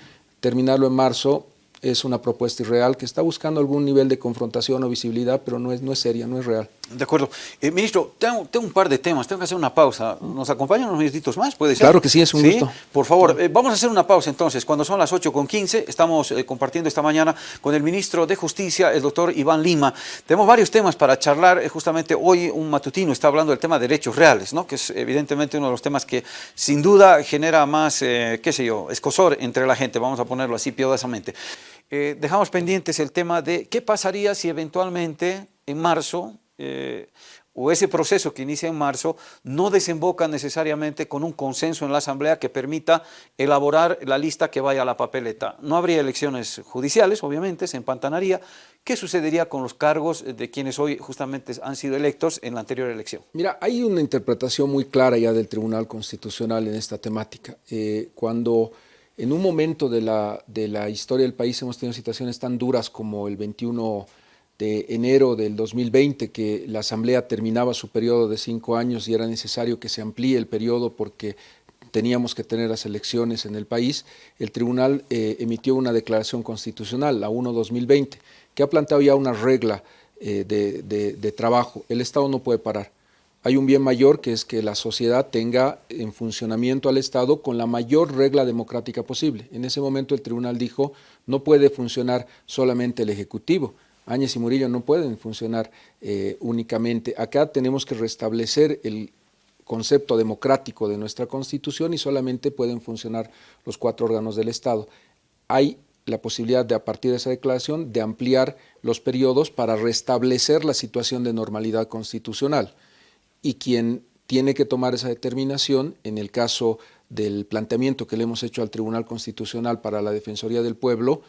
terminarlo en marzo, es una propuesta irreal que está buscando algún nivel de confrontación o visibilidad, pero no es, no es seria, no es real. De acuerdo. Eh, ministro, tengo, un par de temas, tengo que hacer una pausa. ¿Nos acompañan unos minutitos más? ¿Puede ser? Claro que sí, es un gusto. Por favor, eh, vamos a hacer una pausa entonces. Cuando son las 8 con 15, estamos eh, compartiendo esta mañana con el ministro de Justicia, el doctor Iván Lima. Tenemos varios temas para charlar. justamente hoy un matutino está hablando del tema de derechos reales, ¿no? que es evidentemente uno de los temas que sin duda genera más, qué sé yo, escosor entre la gente, vamos a ponerlo así piadosamente. Dejamos pendientes el tema de qué pasaría si eventualmente en marzo eh, o ese proceso que inicia en marzo no desemboca necesariamente con un consenso en la Asamblea que permita elaborar la lista que vaya a la papeleta. No habría elecciones judiciales, obviamente, se empantanaría. ¿Qué sucedería con los cargos de quienes hoy justamente han sido electos en la anterior elección? Mira, hay una interpretación muy clara ya del Tribunal Constitucional en esta temática. Eh, cuando en un momento de la, de la historia del país hemos tenido situaciones tan duras como el 21 de enero del 2020, que la Asamblea terminaba su periodo de cinco años y era necesario que se amplíe el periodo porque teníamos que tener las elecciones en el país, el tribunal eh, emitió una declaración constitucional, la 1-2020, que ha planteado ya una regla eh, de, trabajo. El Estado no puede parar. Hay un bien mayor que es que la sociedad tenga en funcionamiento al Estado con la mayor regla democrática posible. En ese momento el tribunal dijo, no puede funcionar solamente el Ejecutivo, Áñez y Murillo no pueden funcionar eh, únicamente. Acá tenemos que restablecer el concepto democrático de nuestra Constitución y solamente pueden funcionar los cuatro órganos del Estado. Hay la posibilidad de, a partir de esa declaración, de ampliar los periodos para restablecer la situación de normalidad constitucional. Y quien tiene que tomar esa determinación, en el caso del planteamiento que le hemos hecho al Tribunal Constitucional para la Defensoría del Pueblo,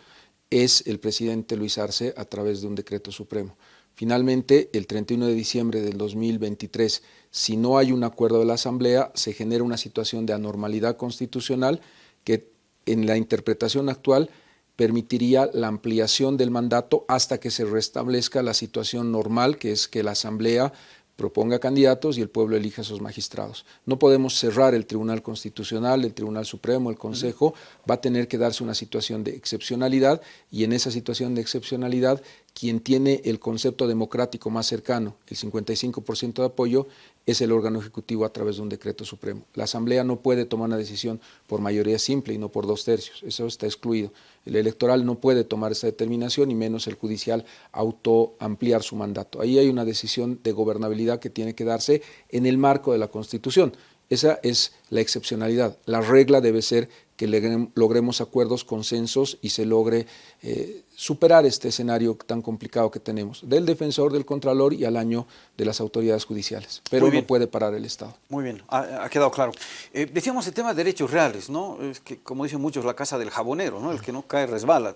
es el presidente Luis Arce a través de un decreto supremo. Finalmente, el 31 de diciembre del 2023, si no hay un acuerdo de la Asamblea, se genera una situación de anormalidad constitucional que en la interpretación actual permitiría la ampliación del mandato hasta que se restablezca la situación normal, que es que la Asamblea proponga candidatos y el pueblo elija a sus magistrados. No podemos cerrar el Tribunal Constitucional, el Tribunal Supremo, el Consejo, va a tener que darse una situación de excepcionalidad y en esa situación de excepcionalidad quien tiene el concepto democrático más cercano, el 55% de apoyo, es el órgano ejecutivo a través de un decreto supremo. La Asamblea no puede tomar una decisión por mayoría simple y no por dos tercios, eso está excluido. El electoral no puede tomar esa determinación y menos el judicial auto ampliar su mandato. Ahí hay una decisión de gobernabilidad que tiene que darse en el marco de la Constitución Esa es la excepcionalidad. La regla debe ser que logremos acuerdos, consensos y se logre eh, superar este escenario tan complicado que tenemos, del defensor, del contralor y al año de las autoridades judiciales. Pero no puede parar el Estado. Muy bien, ha, quedado claro. Eh, decíamos el tema de derechos reales, ¿no? Es que, como dicen muchos, la casa del jabonero, ¿no? El que no cae resbala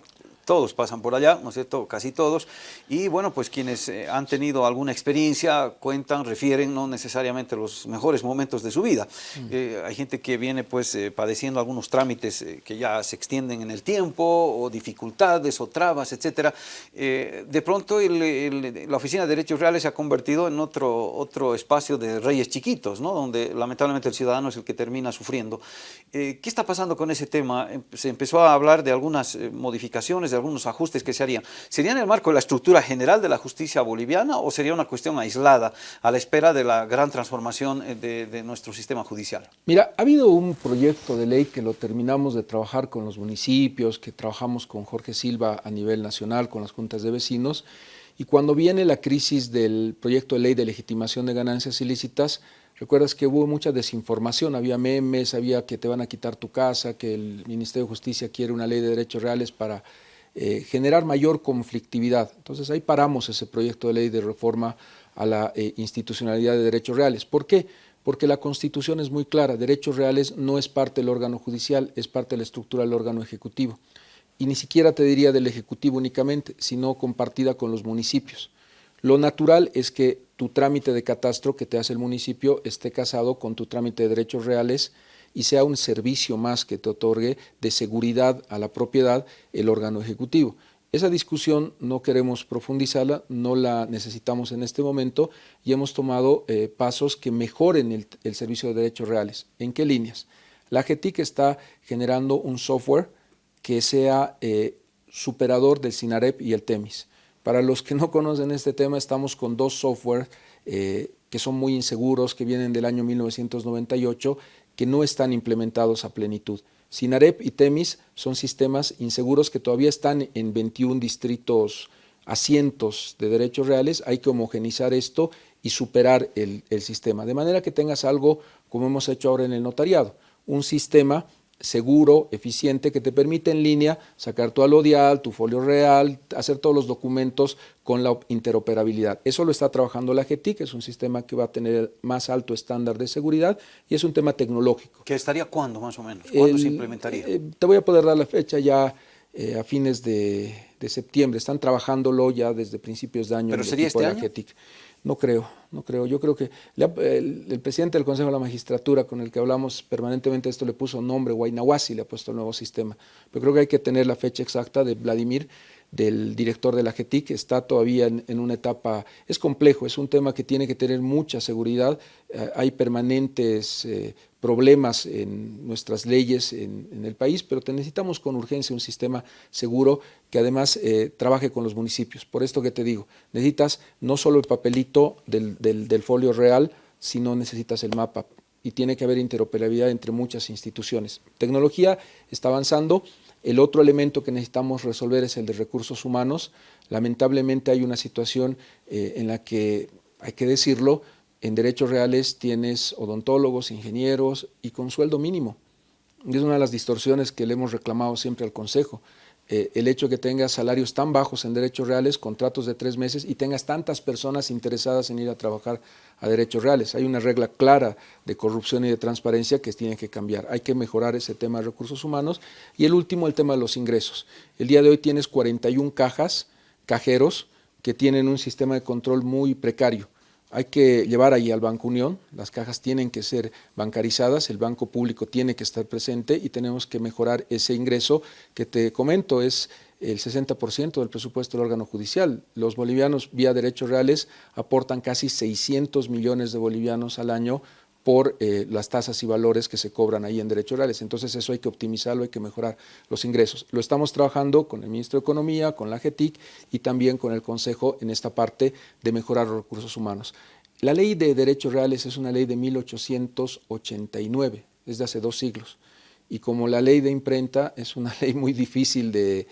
todos pasan por allá, ¿no es cierto? Casi todos. Y bueno, pues quienes eh, han tenido alguna experiencia cuentan, refieren no necesariamente los mejores momentos de su vida. Mm. Eh, hay gente que viene pues eh, padeciendo algunos trámites que ya se extienden en el tiempo, o dificultades, o trabas, etc. de pronto la Oficina de Derechos Reales se ha convertido en otro, otro espacio de reyes chiquitos, ¿no? Donde lamentablemente el ciudadano es el que termina sufriendo. ¿Qué está pasando con ese tema? Em, se empezó a hablar de algunas modificaciones, de algunos ajustes que se harían, ¿serían en el marco de la estructura general de la justicia boliviana o sería una cuestión aislada a la espera de la gran transformación eh, de, nuestro sistema judicial? Mira, ha habido un proyecto de ley que lo terminamos de trabajar con los municipios, que trabajamos con Jorge Silva a nivel nacional, con las juntas de vecinos, y cuando viene la crisis del proyecto de ley de legitimación de ganancias ilícitas, Recuerdas que hubo mucha desinformación, había memes, había que te van a quitar tu casa, que el Ministerio de Justicia quiere una ley de derechos reales para eh, generar mayor conflictividad. Entonces ahí paramos ese proyecto de ley de reforma a la eh, institucionalidad de derechos reales. ¿Por qué? Porque la Constitución es muy clara, derechos reales no es parte del órgano judicial, es parte de la estructura del órgano ejecutivo. Y ni siquiera te diría del Ejecutivo únicamente, sino compartida con los municipios. Lo natural es que tu trámite de catastro que te hace el municipio esté casado con tu trámite de derechos reales y sea un servicio más que te otorgue de seguridad a la propiedad el órgano ejecutivo. Esa discusión no queremos profundizarla, no la necesitamos en este momento y hemos tomado eh, pasos que mejoren el, servicio de derechos reales. ¿En qué líneas? La GETIC está generando un software que sea eh, superador del SINAREP y el TEMIS. Para los que no conocen este tema, estamos con dos software eh, que son muy inseguros, que vienen del año 1998 que no están implementados a plenitud. SINAREP y TEMIS son sistemas inseguros que todavía están en 21 distritos asientos de derechos reales, hay que homogenizar esto y superar el, el sistema, de manera que tengas algo como hemos hecho ahora en el notariado, un sistema seguro, eficiente, que te permite en línea sacar tu alodial, tu folio real, hacer todos los documentos con la interoperabilidad. Eso lo está trabajando la GTIC, es un sistema que va a tener más alto estándar de seguridad y es un tema tecnológico. ¿Qué estaría cuándo más o menos? ¿Cuándo se implementaría? Eh, te voy a poder dar la fecha ya eh, a fines de, septiembre. Están trabajándolo ya desde principios de año. ¿Pero sería este año? No creo, no creo. Yo creo que el, presidente del Consejo de la Magistratura, con el que hablamos permanentemente, esto le puso nombre, Guaynahuasi le ha puesto el nuevo sistema. Pero creo que hay que tener la fecha exacta de Vladimir del director de la GETIC, está todavía en, una etapa, es complejo, es un tema que tiene que tener mucha seguridad, eh, hay permanentes eh, problemas en nuestras leyes en, el país, pero necesitamos con urgencia un sistema seguro que además eh, trabaje con los municipios. Por esto que te digo, necesitas no solo el papelito del, del folio real, sino necesitas el mapa y tiene que haber interoperabilidad entre muchas instituciones. Tecnología está avanzando, el otro elemento que necesitamos resolver es el de recursos humanos. Lamentablemente hay una situación eh, en la que, hay que decirlo, en derechos reales tienes odontólogos, ingenieros y con sueldo mínimo. Es una de las distorsiones que le hemos reclamado siempre al Consejo. Eh, el hecho de que tengas salarios tan bajos en derechos reales, contratos de tres meses y tengas tantas personas interesadas en ir a trabajar a derechos reales. Hay una regla clara de corrupción y de transparencia que tiene que cambiar. Hay que mejorar ese tema de recursos humanos. Y el último, el tema de los ingresos. El día de hoy tienes 41 cajas, cajeros, que tienen un sistema de control muy precario hay que llevar ahí al Banco Unión, las cajas tienen que ser bancarizadas, el banco público tiene que estar presente y tenemos que mejorar ese ingreso que te comento es el 60% del presupuesto del órgano judicial. Los bolivianos vía derechos reales aportan casi 600 millones de bolivianos al año por eh, las tasas y valores que se cobran ahí en derechos reales. Entonces eso hay que optimizarlo, hay que mejorar los ingresos. Lo estamos trabajando con el Ministro de Economía, con la GETIC y también con el Consejo en esta parte de mejorar los recursos humanos. La ley de derechos reales es una ley de 1889, es de hace dos siglos. Y como la ley de imprenta es una ley muy difícil de,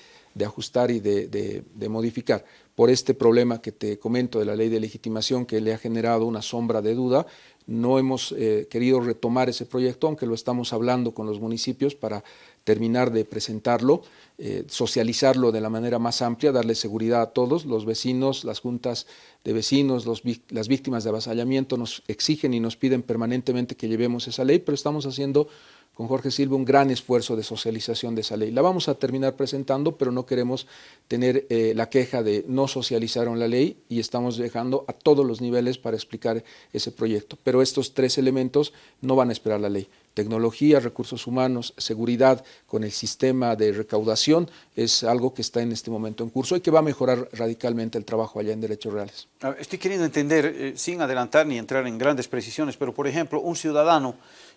ajustar y de, modificar. por este problema que te comento de la ley de legitimación que le ha generado una sombra de duda, no hemos eh, querido retomar ese proyecto, aunque lo estamos hablando con los municipios para terminar de presentarlo, eh, socializarlo de la manera más amplia, darle seguridad a todos, los vecinos, las juntas de vecinos, las víctimas de avasallamiento nos exigen y nos piden permanentemente que llevemos esa ley, pero estamos haciendo con Jorge Silva un gran esfuerzo de socialización de esa ley. La vamos a terminar presentando, pero no queremos tener eh, la queja de no socializaron la ley y estamos dejando a todos los niveles para explicar ese proyecto. Pero estos tres elementos no van a esperar la ley. Tecnología, recursos humanos, seguridad con el sistema de recaudación es algo que está en este momento en curso y que va a mejorar radicalmente el trabajo allá en Derechos Reales. Estoy queriendo entender, eh, sin adelantar ni entrar en grandes precisiones, pero por ejemplo, un ciudadano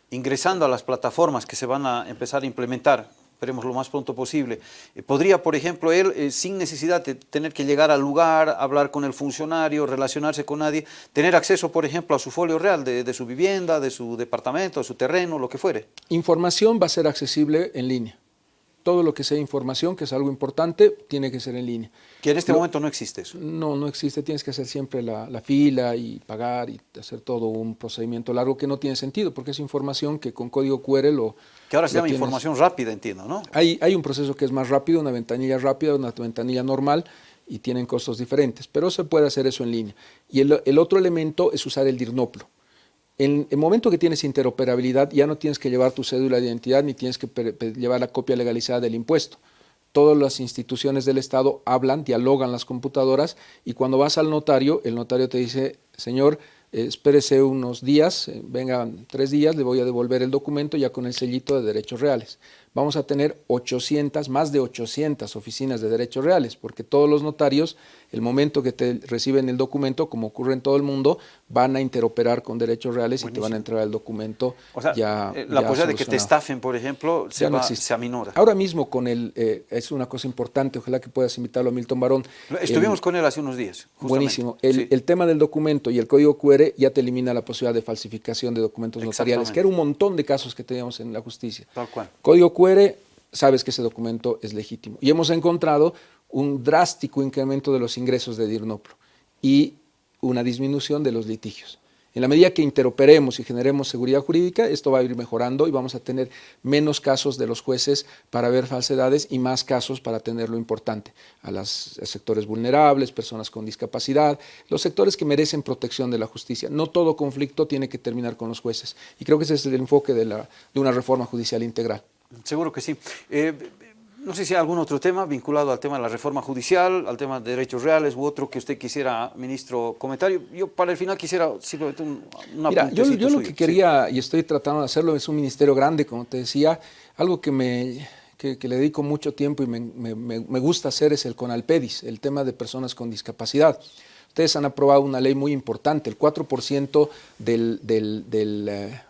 ingresando a las plataformas que se van a empezar a implementar, esperemos lo más pronto posible, eh, podría, por ejemplo, él, eh, sin necesidad de tener que llegar al lugar, hablar con el funcionario, relacionarse con nadie, tener acceso, por ejemplo, a su folio real de, de su vivienda, de su departamento, de su terreno, lo que fuere. Información va a ser accesible en línea todo lo que sea información, que es algo importante, tiene que ser en línea. Que en este momento no existe eso. No, no existe, tienes que hacer siempre la, fila y pagar y hacer todo un procedimiento largo que no tiene sentido, porque es información que con código QR lo... Que ahora se llama información rápida, entiendo, ¿no? Hay, hay un proceso que es más rápido, una ventanilla rápida, una ventanilla normal, y tienen costos diferentes, pero se puede hacer eso en línea. Y el, el otro elemento es usar el DIRNOPLO. En el momento que tienes interoperabilidad, ya no tienes que llevar tu cédula de identidad ni tienes que llevar la copia legalizada del impuesto. Todas las instituciones del Estado hablan, dialogan las computadoras y cuando vas al notario, el notario te dice, señor, espérese unos días, eh, vengan tres días, le voy a devolver el documento ya con el sellito de derechos reales. Vamos a tener 800, más de 800 oficinas de derechos reales, porque todos los notarios, el momento que te reciben el documento, como ocurre en todo el mundo, van a interoperar con derechos reales y te van a entregar el documento o sea, ya eh, La posibilidad de que te estafen, por ejemplo, se, va, se aminora. Ahora mismo con el, es una cosa importante, ojalá que puedas invitarlo a Milton Barón. Estuvimos con él hace unos días. Buenísimo. El, el tema del documento y el código QR ya te elimina la posibilidad de falsificación de documentos notariales, que era un montón de casos que teníamos en la justicia. Tal cual. Código QR, sabes que ese documento es legítimo. Y hemos encontrado un drástico incremento de los ingresos de DIRNOPLO y una disminución de los litigios. En la medida que interoperemos y generemos seguridad jurídica, esto va a ir mejorando y vamos a tener menos casos de los jueces para ver falsedades y más casos para tener lo importante, a los sectores vulnerables, personas con discapacidad, los sectores que merecen protección de la justicia. No todo conflicto tiene que terminar con los jueces y creo que ese es el enfoque de una reforma judicial integral. Seguro que sí. Eh, no sé si hay algún otro tema vinculado al tema de la reforma judicial, al tema de derechos reales u otro que usted quisiera, ministro, comentario. Yo para el final quisiera simplemente un, una Mira, yo, yo lo que quería y estoy tratando de hacerlo es un ministerio grande, como te decía, algo que me que, le dedico mucho tiempo y me, me, me, gusta hacer es el CONALPEDIS, el tema de personas con discapacidad. Ustedes han aprobado una ley muy importante, el 4% del, del, del eh,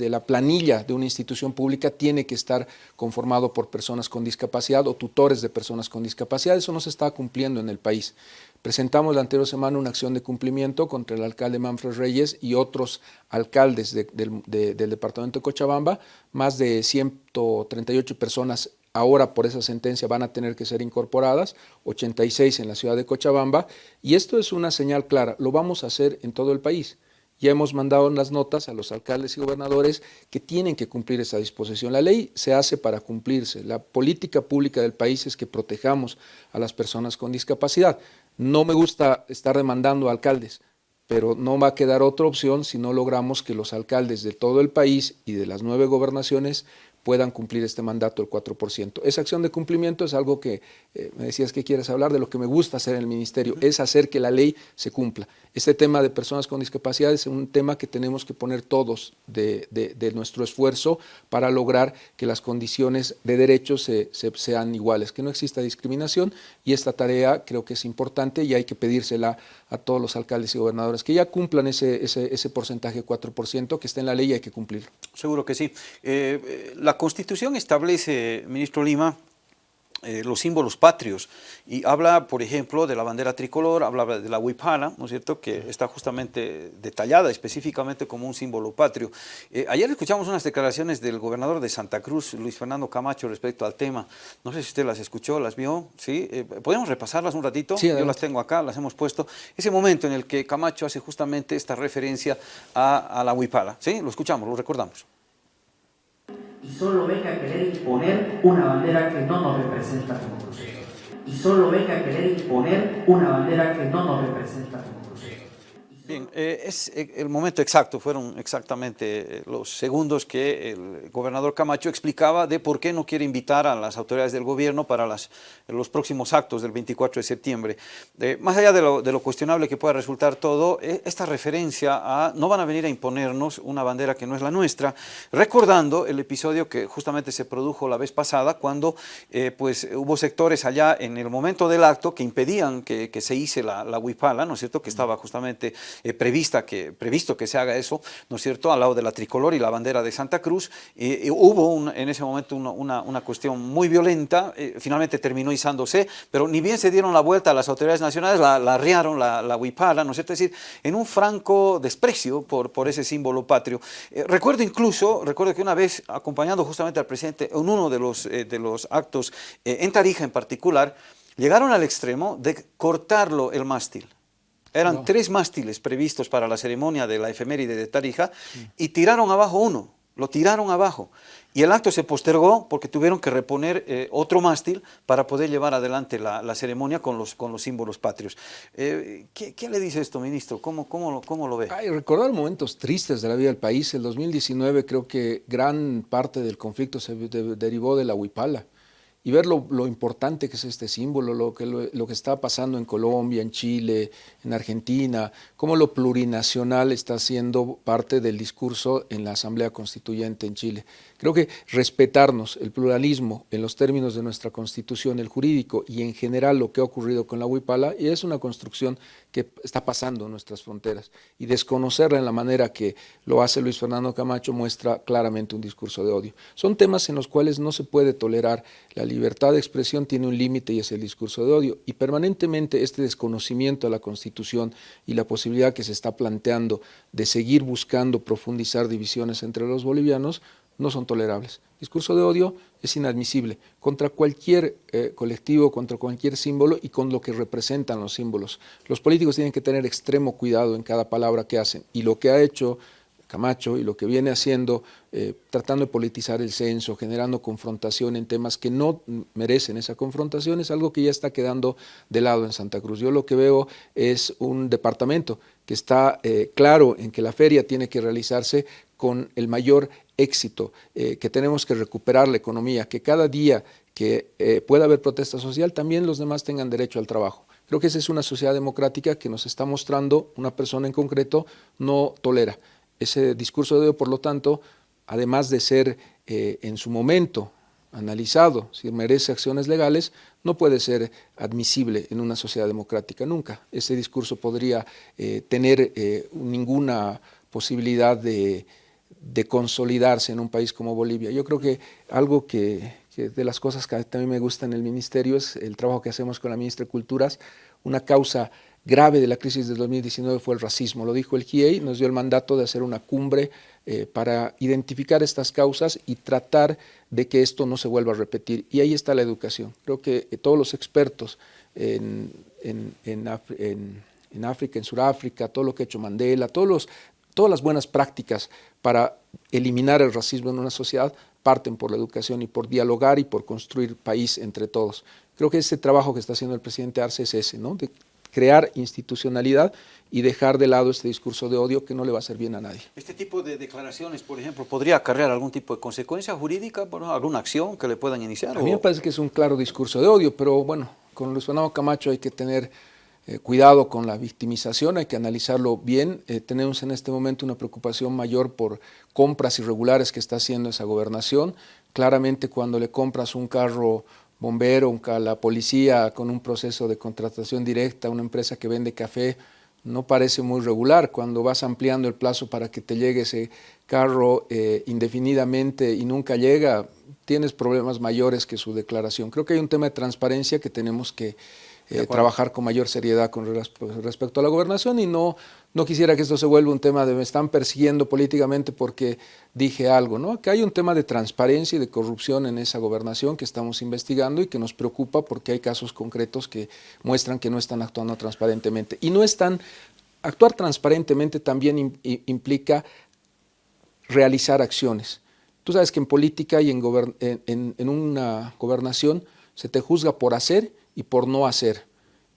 de la planilla de una institución pública tiene que estar conformado por personas con discapacidad o tutores de personas con discapacidad. Eso no se está cumpliendo en el país. Presentamos la anterior semana una acción de cumplimiento contra el alcalde Manfred Reyes y otros alcaldes del departamento de Cochabamba. Más de 138 personas ahora por esa sentencia van a tener que ser incorporadas, 86 en la ciudad de Cochabamba, y esto es una señal clara, lo vamos a hacer en todo el país. Ya hemos mandado las notas a los alcaldes y gobernadores que tienen que cumplir esa disposición. La ley se hace para cumplirse. La política pública del país es que protejamos a las personas con discapacidad. No me gusta estar demandando a alcaldes, pero no va a quedar otra opción si no logramos que los alcaldes de todo el país y de las nueve gobernaciones puedan cumplir este mandato del 4%. Esa acción de cumplimiento es algo que, eh, me decías que quieres hablar, de lo que me gusta hacer en el Ministerio, es hacer que la ley se cumpla. Este tema de personas con discapacidad es un tema que tenemos que poner todos de, nuestro esfuerzo para lograr que las condiciones de derechos se, sean iguales, que no exista discriminación y esta tarea creo que es importante y hay que pedírsela a todos los alcaldes y gobernadores que ya cumplan ese, ese, ese porcentaje 4% que está en la ley y hay que cumplirlo. Seguro que sí. Eh, eh, la Constitución establece, ministro Lima, eh, los símbolos patrios y habla, por ejemplo, de la bandera tricolor, habla de la huipala, ¿no es cierto?, que está justamente detallada específicamente como un símbolo patrio. Eh, ayer escuchamos unas declaraciones del gobernador de Santa Cruz, Luis Fernando Camacho, respecto al tema. No sé si usted las escuchó, las vio, ¿sí? Eh, ¿Podemos repasarlas un ratito? Sí, Yo las tengo acá, las hemos puesto. Ese momento en el que Camacho hace justamente esta referencia a, a la huipala, ¿sí? Lo escuchamos, lo recordamos y solo venga a querer imponer una bandera que no nos representa como proceso. Y solo venga a querer imponer una bandera que no nos representa como Bien, eh, es eh, el momento exacto, fueron exactamente eh, los segundos que el gobernador Camacho explicaba de por qué no quiere invitar a las autoridades del gobierno para las, los próximos actos del 24 de septiembre. más allá de lo, de lo, cuestionable que pueda resultar todo, esta referencia a no van a venir a imponernos una bandera que no es la nuestra, recordando el episodio que justamente se produjo la vez pasada cuando pues hubo sectores allá en el momento del acto que impedían que, que se hice la, la huipala, ¿no es cierto?, que estaba justamente eh, prevista que, previsto que se haga eso, ¿no es cierto?, al lado de la tricolor y la bandera de Santa Cruz. hubo en ese momento una, una, cuestión muy violenta, eh, finalmente terminó izándose, pero ni bien se dieron la vuelta a las autoridades nacionales, la, la arriaron, la, la huipala, ¿no es cierto?, es decir, en un franco desprecio por, por ese símbolo patrio. Eh, recuerdo incluso, recuerdo que una vez, acompañando justamente al presidente en uno de los, de los actos, en Tarija en particular, llegaron al extremo de cortarlo el mástil. Eran tres mástiles previstos para la ceremonia de la efeméride de Tarija y tiraron abajo uno, lo tiraron abajo. Y el acto se postergó porque tuvieron que reponer eh, otro mástil para poder llevar adelante la, ceremonia con los, con los símbolos patrios. Eh, ¿qué, le dice esto, ministro? ¿Cómo, cómo, cómo lo ve? Ay, recordar momentos tristes de la vida del país. El 2019 creo que gran parte del conflicto se derivó de la huipala y ver lo, importante que es este símbolo, lo que, lo, que está pasando en Colombia, en Chile, en Argentina, cómo lo plurinacional está siendo parte del discurso en la Asamblea Constituyente en Chile. Creo que respetarnos el pluralismo en los términos de nuestra Constitución, el jurídico y en general lo que ha ocurrido con la Huipala, es una construcción que está pasando en nuestras fronteras. Y desconocerla en la manera que lo hace Luis Fernando Camacho muestra claramente un discurso de odio. Son temas en los cuales no se puede tolerar. La libertad de expresión tiene un límite y es el discurso de odio. Y permanentemente este desconocimiento de la Constitución y la posibilidad que se está planteando de seguir buscando profundizar divisiones entre los bolivianos no son tolerables. Discurso de odio es inadmisible contra cualquier eh, colectivo, contra cualquier símbolo y con lo que representan los símbolos. Los políticos tienen que tener extremo cuidado en cada palabra que hacen y lo que ha hecho Camacho y lo que viene haciendo, eh, tratando de politizar el censo, generando confrontación en temas que no merecen esa confrontación, es algo que ya está quedando de lado en Santa Cruz. Yo lo que veo es un departamento que está eh, claro en que la feria tiene que realizarse con el mayor éxito, eh, que tenemos que recuperar la economía, que cada día que eh, pueda haber protesta social, también los demás tengan derecho al trabajo. Creo que esa es una sociedad democrática que nos está mostrando una persona en concreto no tolera. Ese discurso de odio, por lo tanto, además de ser eh, en su momento analizado si merece acciones legales, no puede ser admisible en una sociedad democrática nunca. Ese discurso podría tener ninguna posibilidad de, de consolidarse en un país como Bolivia. Yo creo que algo que, de las cosas que también me gusta en el ministerio es el trabajo que hacemos con la ministra de Culturas. Una causa grave de la crisis del 2019 fue el racismo. Lo dijo el GIEI, nos dio el mandato de hacer una cumbre eh, para identificar estas causas y tratar de que esto no se vuelva a repetir. Y ahí está la educación. Creo que eh, todos los expertos en, en, en, en África, en Sudáfrica, todo lo que ha hecho Mandela, todos los todas las buenas prácticas para eliminar el racismo en una sociedad parten por la educación y por dialogar y por construir país entre todos. Creo que ese trabajo que está haciendo el presidente Arce es ese, ¿no? de crear institucionalidad y dejar de lado este discurso de odio que no le va a hacer bien a nadie. ¿Este tipo de declaraciones, por ejemplo, podría acarrear algún tipo de consecuencia jurídica, alguna acción que le puedan iniciar? A mí me parece que es un claro discurso de odio, pero bueno, con Luis Fernando Camacho hay que tener eh, cuidado con la victimización, hay que analizarlo bien. Eh, tenemos en este momento una preocupación mayor por compras irregulares que está haciendo esa gobernación. Claramente cuando le compras un carro bombero, a la policía con un proceso de contratación directa, una empresa que vende café, no parece muy regular. Cuando vas ampliando el plazo para que te llegue ese carro eh, indefinidamente y nunca llega, tienes problemas mayores que su declaración. Creo que hay un tema de transparencia que tenemos que eh, trabajar con mayor seriedad con respecto a la gobernación y no, no quisiera que esto se vuelva un tema de me están persiguiendo políticamente porque dije algo, ¿no? Que hay un tema de transparencia y de corrupción en esa gobernación que estamos investigando y que nos preocupa porque hay casos concretos que muestran que no están actuando transparentemente. Y no están, actuar transparentemente también implica realizar acciones. Tú sabes que en política y en, en, en una gobernación se te juzga por hacer y por no hacer.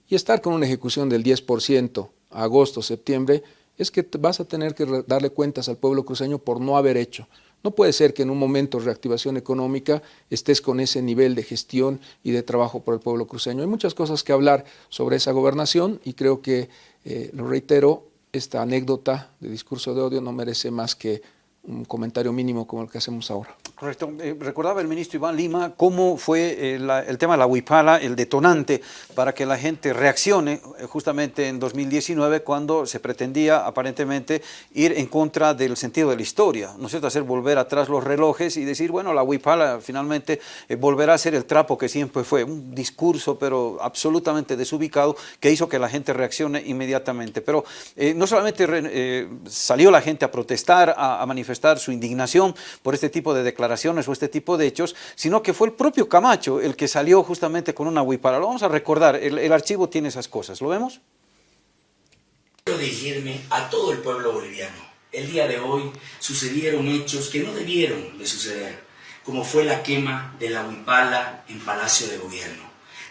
Y estar con una ejecución del 10% agosto, septiembre, es que vas a tener que darle cuentas al pueblo cruceño por no haber hecho. No puede ser que en un momento de reactivación económica estés con ese nivel de gestión y de trabajo por el pueblo cruceño. Hay muchas cosas que hablar sobre esa gobernación y creo que, eh, lo reitero, esta anécdota de discurso de odio no merece más que un comentario mínimo como el que hacemos ahora. Eh, recordaba el ministro Iván Lima cómo fue eh, el tema de la huipala, el detonante para que la gente reaccione eh, justamente en 2019 cuando se pretendía aparentemente ir en contra del sentido de la historia, ¿no es cierto? Hacer volver atrás los relojes y decir, bueno, la huipala finalmente volverá a ser el trapo que siempre fue, un discurso pero absolutamente desubicado que hizo que la gente reaccione inmediatamente. Pero no solamente salió la gente a protestar, a manifestar, su indignación por este tipo de declaraciones o este tipo de hechos, sino que fue el propio Camacho el que salió justamente con una huipara. Lo vamos a recordar, el, el archivo tiene esas cosas, ¿lo vemos? Quiero dirigirme a todo el pueblo boliviano. El día de hoy sucedieron hechos que no debieron de suceder, como fue la quema de la huipala en Palacio de Gobierno.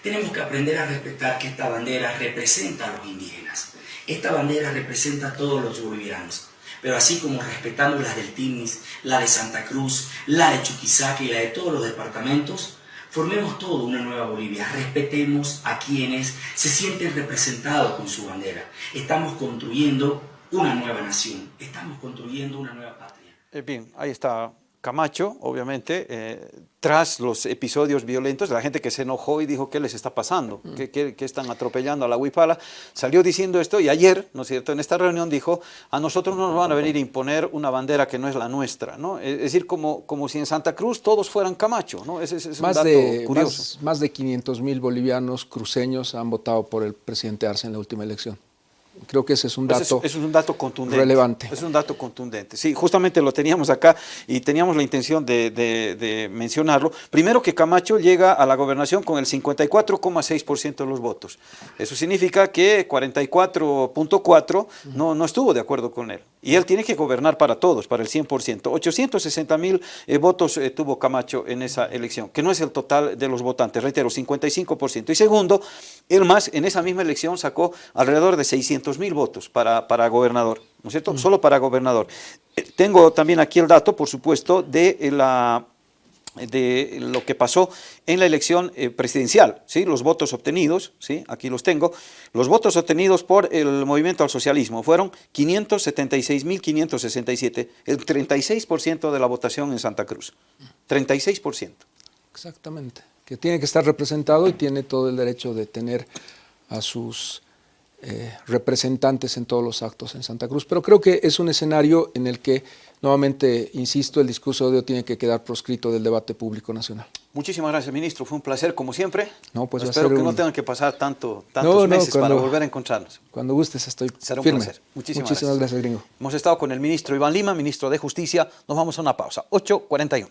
Tenemos que aprender a respetar que esta bandera representa a los indígenas. Esta bandera representa a todos los bolivianos. Pero así como respetamos las del Tinis, la de Santa Cruz, la de Chuquisaca y la de todos los departamentos, formemos todo una nueva Bolivia, respetemos a quienes se sienten representados con su bandera. Estamos construyendo una nueva nación, estamos construyendo una nueva patria. Eh, bien, ahí está Camacho, obviamente, eh, tras los episodios violentos, la gente que se enojó y dijo, ¿qué les está pasando? Mm. ¿Qué, están atropellando a la huipala? Salió diciendo esto y ayer, ¿no es cierto?, en esta reunión dijo, a nosotros no nos van a venir a imponer una bandera que no es la nuestra, ¿no? Es decir, como, como si en Santa Cruz todos fueran Camacho, ¿no? Ese, es más un dato de, curioso. Más, más de 500 mil bolivianos cruceños han votado por el presidente Arce en la última elección. Creo que ese es un pues dato, es, un dato contundente, relevante. Es un dato contundente. Sí, justamente lo teníamos acá y teníamos la intención de, mencionarlo. Primero que Camacho llega a la gobernación con el 54,6% de los votos. Eso significa que 44.4 no, no estuvo de acuerdo con él. Y él tiene que gobernar para todos, para el 100%. 860 mil eh, votos eh, tuvo Camacho en esa elección, que no es el total de los votantes, reitero, 55%. Y segundo, él más en esa misma elección sacó alrededor de 600 mil votos para, para gobernador, ¿no es cierto? Mm. Solo para gobernador. Eh, tengo también aquí el dato, por supuesto, de la de lo que pasó en la elección eh, presidencial, ¿sí? los votos obtenidos, ¿sí? aquí los tengo, los votos obtenidos por el movimiento al socialismo fueron 576.567, el 36% de la votación en Santa Cruz, 36%. Exactamente, que tiene que estar representado y tiene todo el derecho de tener a sus eh, representantes en todos los actos en Santa Cruz, pero creo que es un escenario en el que Nuevamente, insisto, el discurso de odio tiene que quedar proscrito del debate público nacional. Muchísimas gracias, ministro. Fue un placer, como siempre. No, pues Espero que no tengan que pasar tanto, tantos meses para volver a encontrarnos. Cuando gustes, estoy Será un firme. placer. Muchísimas, Muchísimas gracias. gracias, gringo. Hemos estado con el ministro Iván Lima, ministro de Justicia. Nos vamos a una pausa. 8.41.